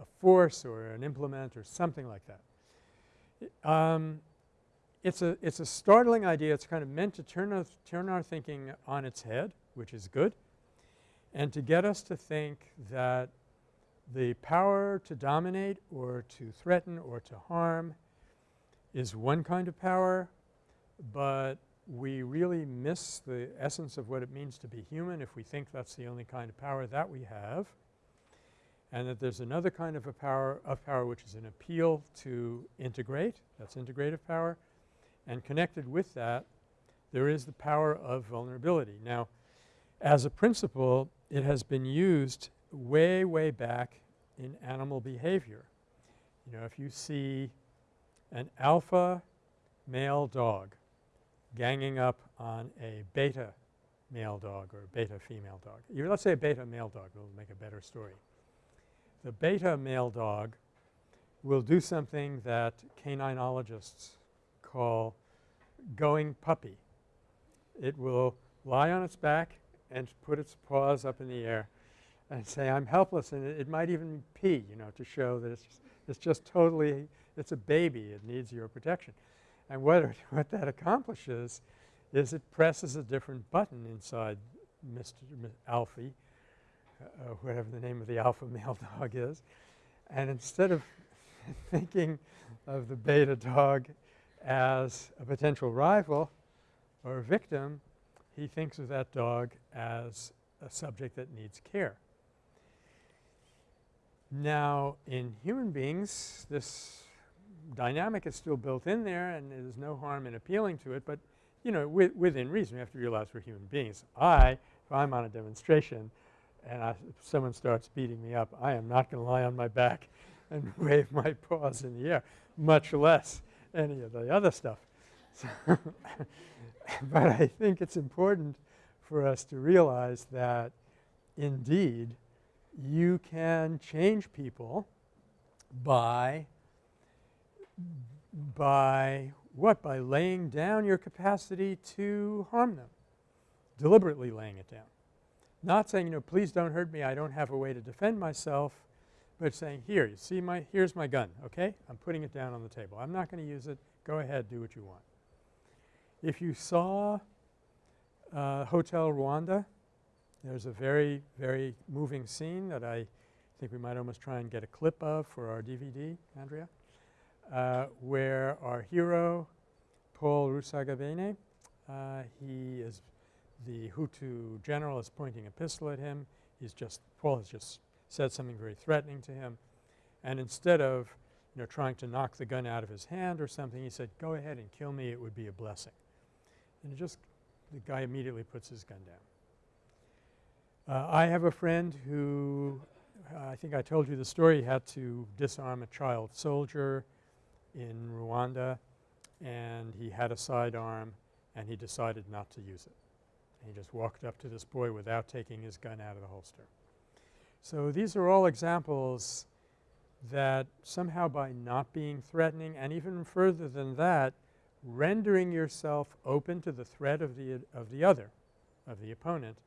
a force or an implement or something like that. Um, it's a it's a startling idea. It's kind of meant to turn us turn our thinking on its head, which is good and to get us to think that the power to dominate or to threaten or to harm is one kind of power, but we really miss the essence of what it means to be human if we think that's the only kind of power that we have, and that there's another kind of a power of power which is an appeal to integrate, that's integrative power, and connected with that there is the power of vulnerability. Now, as a principle, it has been used way, way back in animal behavior. You know, if you see an alpha male dog ganging up on a beta male dog or beta female dog. Let's say a beta male dog will make a better story. The beta male dog will do something that caninologists call going puppy. It will lie on its back and put its paws up in the air and say, I'm helpless, and it, it might even pee, you know, to show that it's just, it's just totally – it's a baby. It needs your protection. And what, what that accomplishes is it presses a different button inside Mr. Alfie, uh, whatever the name of the alpha male dog is. And instead of thinking of the beta dog as a potential rival or a victim, he thinks of that dog as a subject that needs care. Now, in human beings, this dynamic is still built in there and there's no harm in appealing to it, but you know, wi within reason, we have to realize we're human beings. I, if I'm on a demonstration and I, someone starts beating me up, I am not going to lie on my back and wave my paws in the air, much less any of the other stuff. So but I think it's important for us to realize that indeed you can change people by by what? By laying down your capacity to harm them, deliberately laying it down. Not saying, you know, please don't hurt me, I don't have a way to defend myself, but saying, here, you see my – here's my gun, okay? I'm putting it down on the table. I'm not going to use it. Go ahead, do what you want. If you saw uh, Hotel Rwanda, there's a very, very moving scene that I think we might almost try and get a clip of for our DVD, Andrea, uh, where our hero, Paul Rusesabagina, uh, he is the Hutu general is pointing a pistol at him. He's just – Paul has just said something very threatening to him. And instead of, you know, trying to knock the gun out of his hand or something, he said, go ahead and kill me. It would be a blessing. And just the guy immediately puts his gun down. Uh, I have a friend who uh, I think I told you the story. He had to disarm a child soldier in Rwanda and he had a sidearm and he decided not to use it. And he just walked up to this boy without taking his gun out of the holster. So these are all examples that somehow by not being threatening and even further than that rendering yourself open to the threat of the – of the other, of the opponent,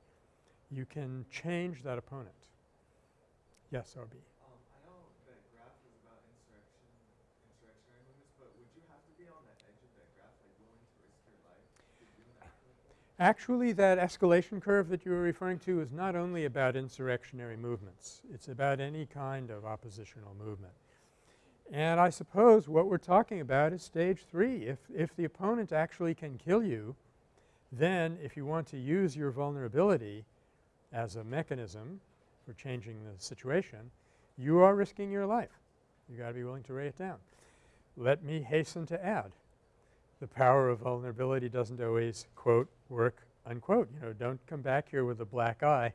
you can change that opponent. Yes, R.B. Um, I know that graph is about insurrection, insurrectionary movements, but would you Actually, that escalation curve that you were referring to is not only about insurrectionary movements. It's about any kind of oppositional movement. And I suppose what we're talking about is stage 3. If, if the opponent actually can kill you, then if you want to use your vulnerability as a mechanism for changing the situation, you are risking your life. You got to be willing to lay it down. Let me hasten to add, the power of vulnerability doesn't always quote work unquote. You know, don't come back here with a black eye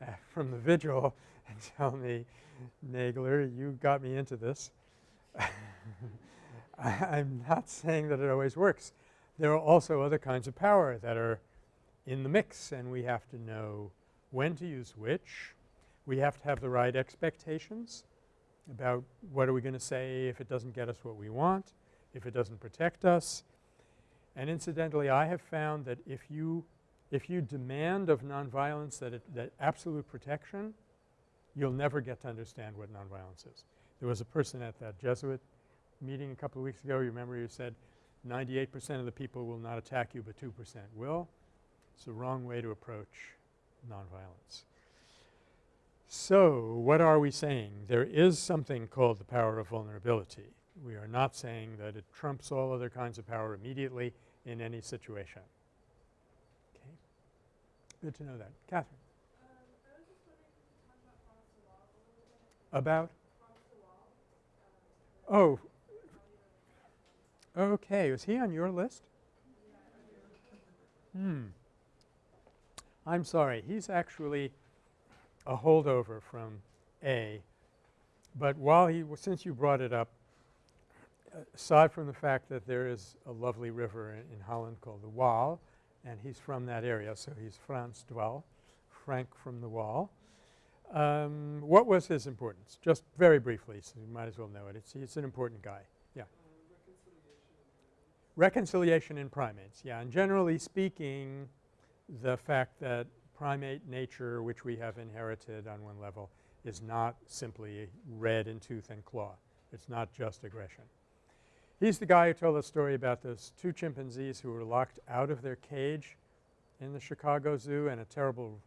uh, from the vigil and tell me, Nagler, you got me into this. I, I'm not saying that it always works. There are also other kinds of power that are in the mix and we have to know when to use which. We have to have the right expectations about what are we going to say if it doesn't get us what we want, if it doesn't protect us. And incidentally, I have found that if you if you demand of nonviolence that, it, that absolute protection, you'll never get to understand what nonviolence is. There was a person at that Jesuit meeting a couple of weeks ago, you remember you said 98 percent of the people will not attack you, but 2 percent will. It's the wrong way to approach nonviolence. So, what are we saying? There is something called the power of vulnerability. We are not saying that it trumps all other kinds of power immediately in any situation. Okay. Good to know that. Catherine. Um, I was just wondering if you could talk about Frans de Waal a little bit. About? Frans de Waal. Oh, okay. Was he on your list? Hmm. I'm sorry. He's actually a holdover from A. But while he – since you brought it up, aside from the fact that there is a lovely river in, in Holland called the Waal and he's from that area, so he's Frans de Waal, Frank from the Waal. Um, what was his importance? Just very briefly, so you might as well know it. It's, he's an important guy. Yeah. reconciliation in primates. Yeah, and generally speaking, the fact that primate nature, which we have inherited on one level, is not simply red in tooth and claw. It's not just aggression. He's the guy who told the story about those two chimpanzees who were locked out of their cage in the Chicago Zoo and a terrible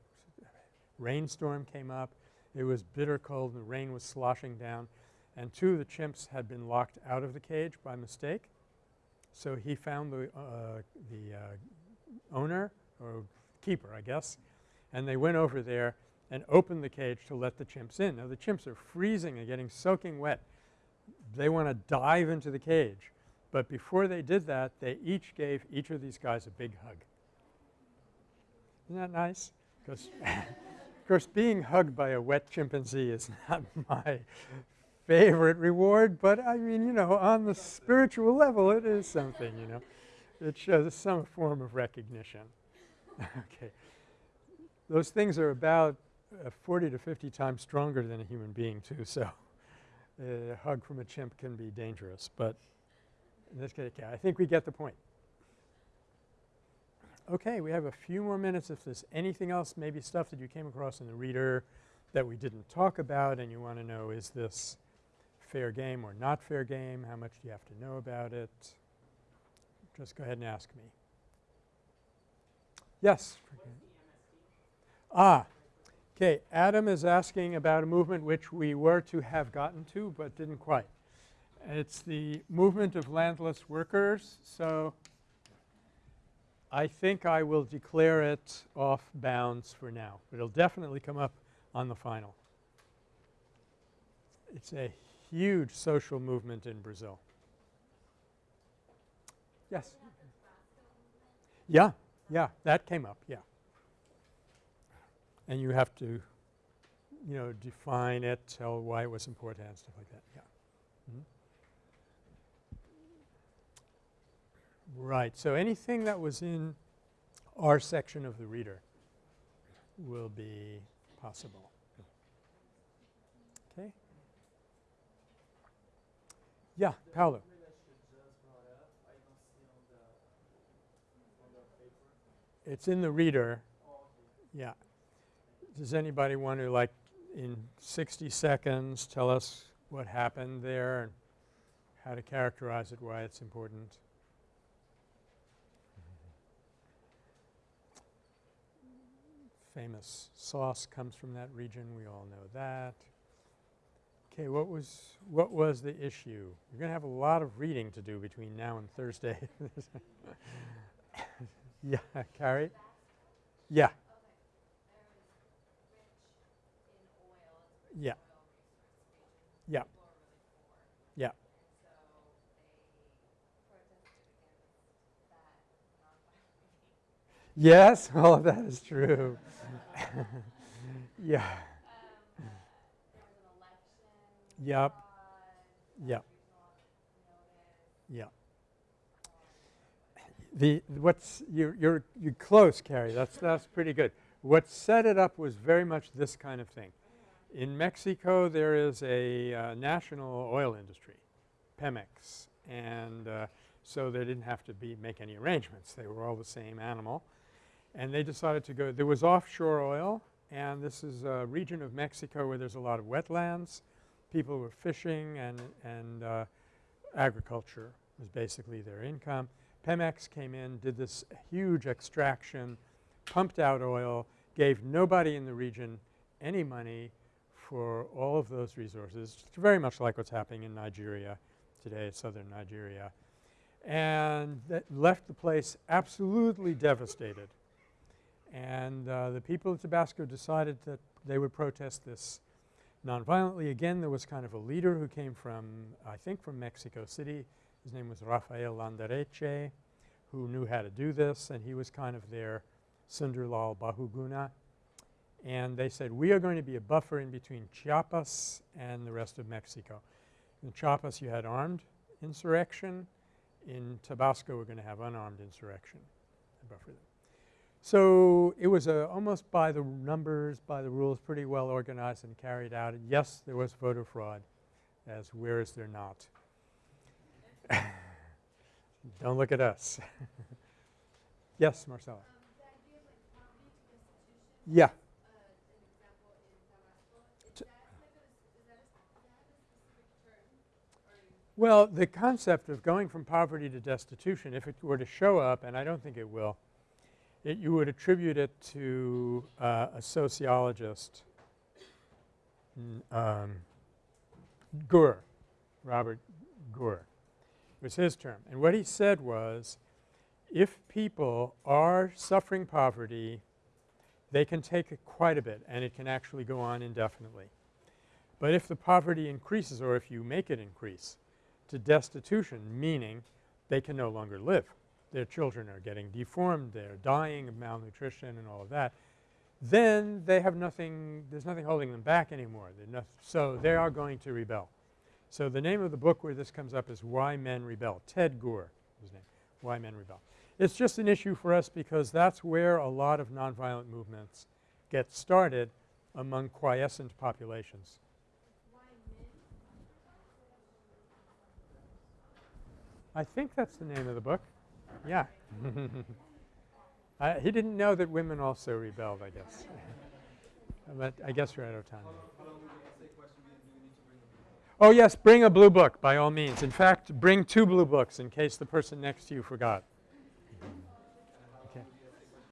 rainstorm came up. It was bitter cold and the rain was sloshing down and two of the chimps had been locked out of the cage by mistake. So he found the, uh, the uh, owner or keeper I guess and they went over there and opened the cage to let the chimps in. Now the chimps are freezing and getting soaking wet they want to dive into the cage. But before they did that, they each gave each of these guys a big hug. Isn't that nice? Because of course being hugged by a wet chimpanzee is not my favorite reward, but I mean, you know, on the spiritual level it is something, you know. It shows some form of recognition. okay. Those things are about uh, 40 to 50 times stronger than a human being too, so a hug from a chimp can be dangerous, but in this case, I think we get the point. Okay, we have a few more minutes if there's anything else, maybe stuff that you came across in the reader that we didn't talk about and you want to know is this fair game or not fair game, how much do you have to know about it, just go ahead and ask me. Yes? Ah, Okay, Adam is asking about a movement which we were to have gotten to but didn't quite. It's the movement of landless workers. So I think I will declare it off bounds for now. But it'll definitely come up on the final. It's a huge social movement in Brazil. Yes? Yeah, yeah, that came up, yeah and you have to, you know, define it, tell why it was important and stuff like that. Yeah. Mm -hmm. Right. So anything that was in our section of the reader will be possible. Okay. Yeah, Paolo. It's in the reader. Yeah. Does anybody want to like in 60 seconds tell us what happened there and how to characterize it, why it's important. Famous sauce comes from that region, we all know that. Okay, what was what was the issue? You're going to have a lot of reading to do between now and Thursday. yeah, Carrie? Yeah. Yeah. Yeah. Yeah. Yes, all of that is true. yeah. Yep. Yep. Yep. The what's you're you're you're close, Carrie. That's that's pretty good. What set it up was very much this kind of thing. In Mexico, there is a uh, national oil industry, Pemex, and uh, so they didn't have to be make any arrangements. They were all the same animal, and they decided to go. There was offshore oil, and this is a region of Mexico where there's a lot of wetlands. People were fishing and and uh, agriculture was basically their income. Pemex came in, did this huge extraction, pumped out oil, gave nobody in the region any money for all of those resources, very much like what's happening in Nigeria today, southern Nigeria, and that left the place absolutely devastated. And uh, the people of Tabasco decided that they would protest this nonviolently. Again, there was kind of a leader who came from, I think from Mexico City. His name was Rafael Landareche, who knew how to do this, and he was kind of their Sunderlal Bahuguna and they said we are going to be a buffer in between Chiapas and the rest of Mexico. In Chiapas you had armed insurrection. In Tabasco we're going to have unarmed insurrection buffer them. So it was a almost by the numbers, by the rules, pretty well organized and carried out. And yes, there was voter fraud as where is there not? Don't look at us. yes, Marcella. yeah. Well, the concept of going from poverty to destitution, if it were to show up, and I don't think it will, it, you would attribute it to uh, a sociologist, um, Gurr, Robert Gurr. It was his term. And what he said was, if people are suffering poverty, they can take it quite a bit and it can actually go on indefinitely. But if the poverty increases or if you make it increase, to destitution, meaning they can no longer live. Their children are getting deformed, they're dying of malnutrition and all of that. Then they have nothing – there's nothing holding them back anymore. So they are going to rebel. So the name of the book where this comes up is Why Men Rebel. Ted Gurr his name, Why Men Rebel. It's just an issue for us because that's where a lot of nonviolent movements get started among quiescent populations. I think that's the name of the book. Yeah. uh, he didn't know that women also rebelled, I guess. but I guess we're out of time. Oh yes, bring a blue book by all means. In fact, bring two blue books in case the person next to you forgot.